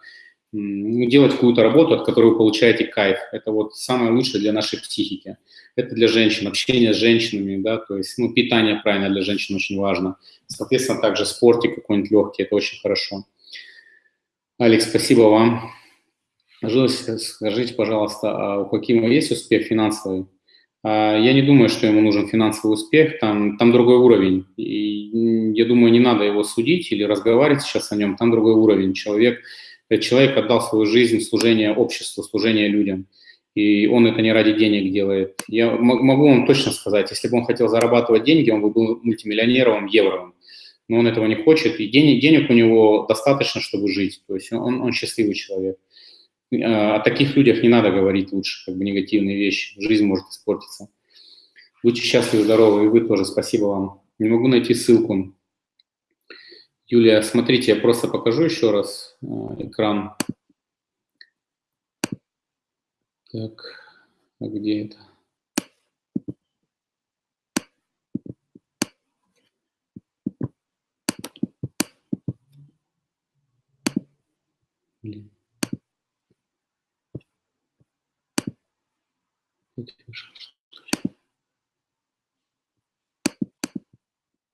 делать какую-то работу, от которой вы получаете кайф. Это вот самое лучшее для нашей психики. Это для женщин, общение с женщинами, да, то есть, ну, питание правильно для женщин очень важно. Соответственно, также спортик какой-нибудь легкий, это очень хорошо. Алекс, спасибо вам. Скажите, пожалуйста, а у Хакима есть успех финансовый? А, я не думаю, что ему нужен финансовый успех, там, там другой уровень. И я думаю, не надо его судить или разговаривать сейчас о нем, там другой уровень. Человек, человек отдал свою жизнь в служение обществу, служение людям. И он это не ради денег делает. Я могу вам точно сказать, если бы он хотел зарабатывать деньги, он бы был мультимиллионером, евровым но он этого не хочет, и денег, денег у него достаточно, чтобы жить, то есть он, он счастливый человек. О таких людях не надо говорить лучше, как бы негативные вещи, жизнь может испортиться. Будьте счастливы, здоровы, и вы тоже, спасибо вам. Не могу найти ссылку. Юлия, смотрите, я просто покажу еще раз э, экран. Так, а где это?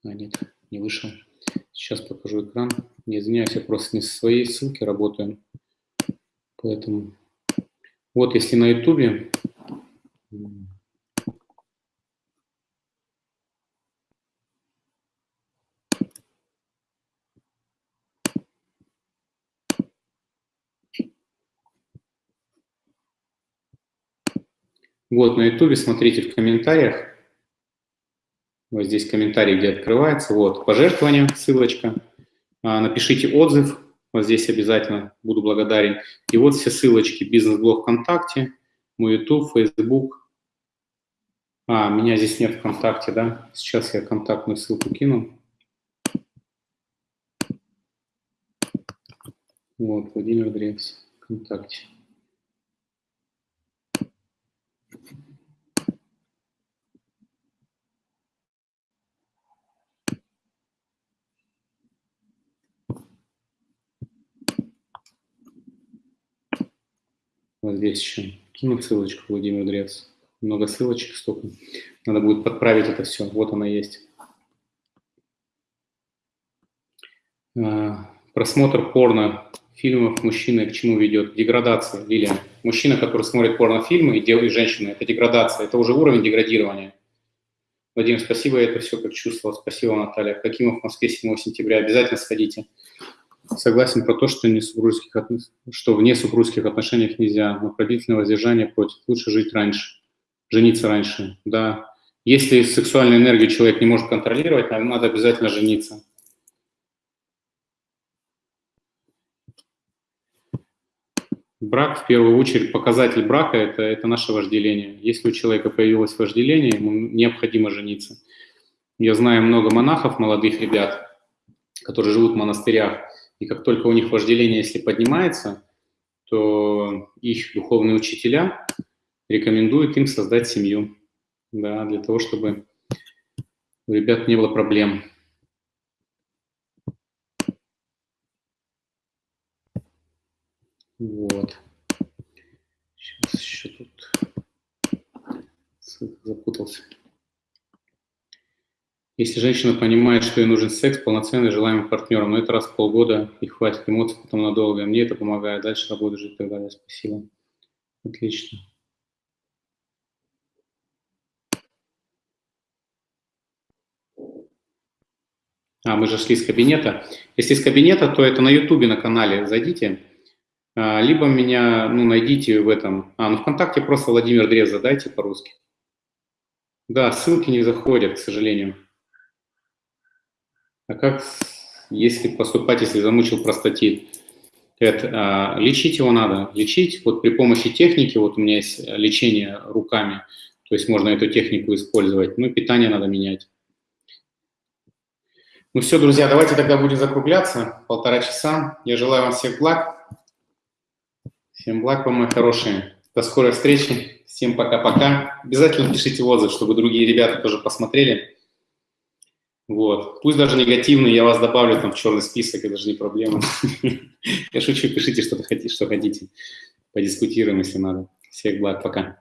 А, нет, не вышел. Сейчас покажу экран. Не извиняюсь, я просто не со своей ссылки работаю. Поэтому вот если на ютубе Вот, на YouTube смотрите в комментариях. Вот здесь комментарий, где открывается. Вот, пожертвование, ссылочка. А, напишите отзыв, вот здесь обязательно буду благодарен. И вот все ссылочки. Бизнес-блог ВКонтакте, мой YouTube, Facebook. А, меня здесь нет ВКонтакте, да? Сейчас я контактную ссылку кину. Вот, Владимир Древс, ВКонтакте. Вот здесь еще кину ссылочку, Владимир Дрец. Много ссылочек столько. Надо будет подправить это все. Вот она есть. А, просмотр порно фильмов мужчины к чему ведет? К деградации, Лилия. Мужчина, который смотрит порнофильмы и делает женщины, это деградация, это уже уровень деградирования. Владимир, спасибо, я это все как чувствовал. Спасибо, Наталья. Какимов в Москве 7 сентября. Обязательно сходите согласен про то, что, не супружеских, что вне супружеских отношениях нельзя, но продительное воздержание против. Лучше жить раньше, жениться раньше, да. Если сексуальную энергию человек не может контролировать, надо обязательно жениться. Брак, в первую очередь, показатель брака это, – это наше вожделение. Если у человека появилось вожделение, ему необходимо жениться. Я знаю много монахов, молодых ребят, которые живут в монастырях, И как только у них вожделение, если поднимается, то их духовные учителя рекомендуют им создать семью, да, для того, чтобы у ребят не было проблем. Вот. Сейчас еще тут запутался. Если женщина понимает, что ей нужен секс, полноценный, желаемый партнером, но это раз в полгода и хватит эмоций потом надолго, мне это помогает, дальше работу жить и так далее. Спасибо. Отлично. А, мы же шли с кабинета. Если из кабинета, то это на Ютубе на канале зайдите. А, либо меня, ну, найдите в этом. А, ну, ВКонтакте просто Владимир Дрез задайте по-русски. Да, ссылки не заходят, к сожалению. А как, если поступать, если замучил простатит? Это, а, лечить его надо. Лечить вот при помощи техники, вот у меня есть лечение руками, то есть можно эту технику использовать. Ну, питание надо менять. Ну все, друзья, давайте тогда будем закругляться. Полтора часа. Я желаю вам всех благ. Всем благ вам, мои хорошие. До скорой встречи. Всем пока-пока. Обязательно пишите отзыв, чтобы другие ребята тоже посмотрели. Вот. Пусть даже негативный, я вас добавлю там в черный список, это же не проблема. Я шучу, пишите, что хотите, что хотите. Подискутируем, если надо. Всех благ, пока.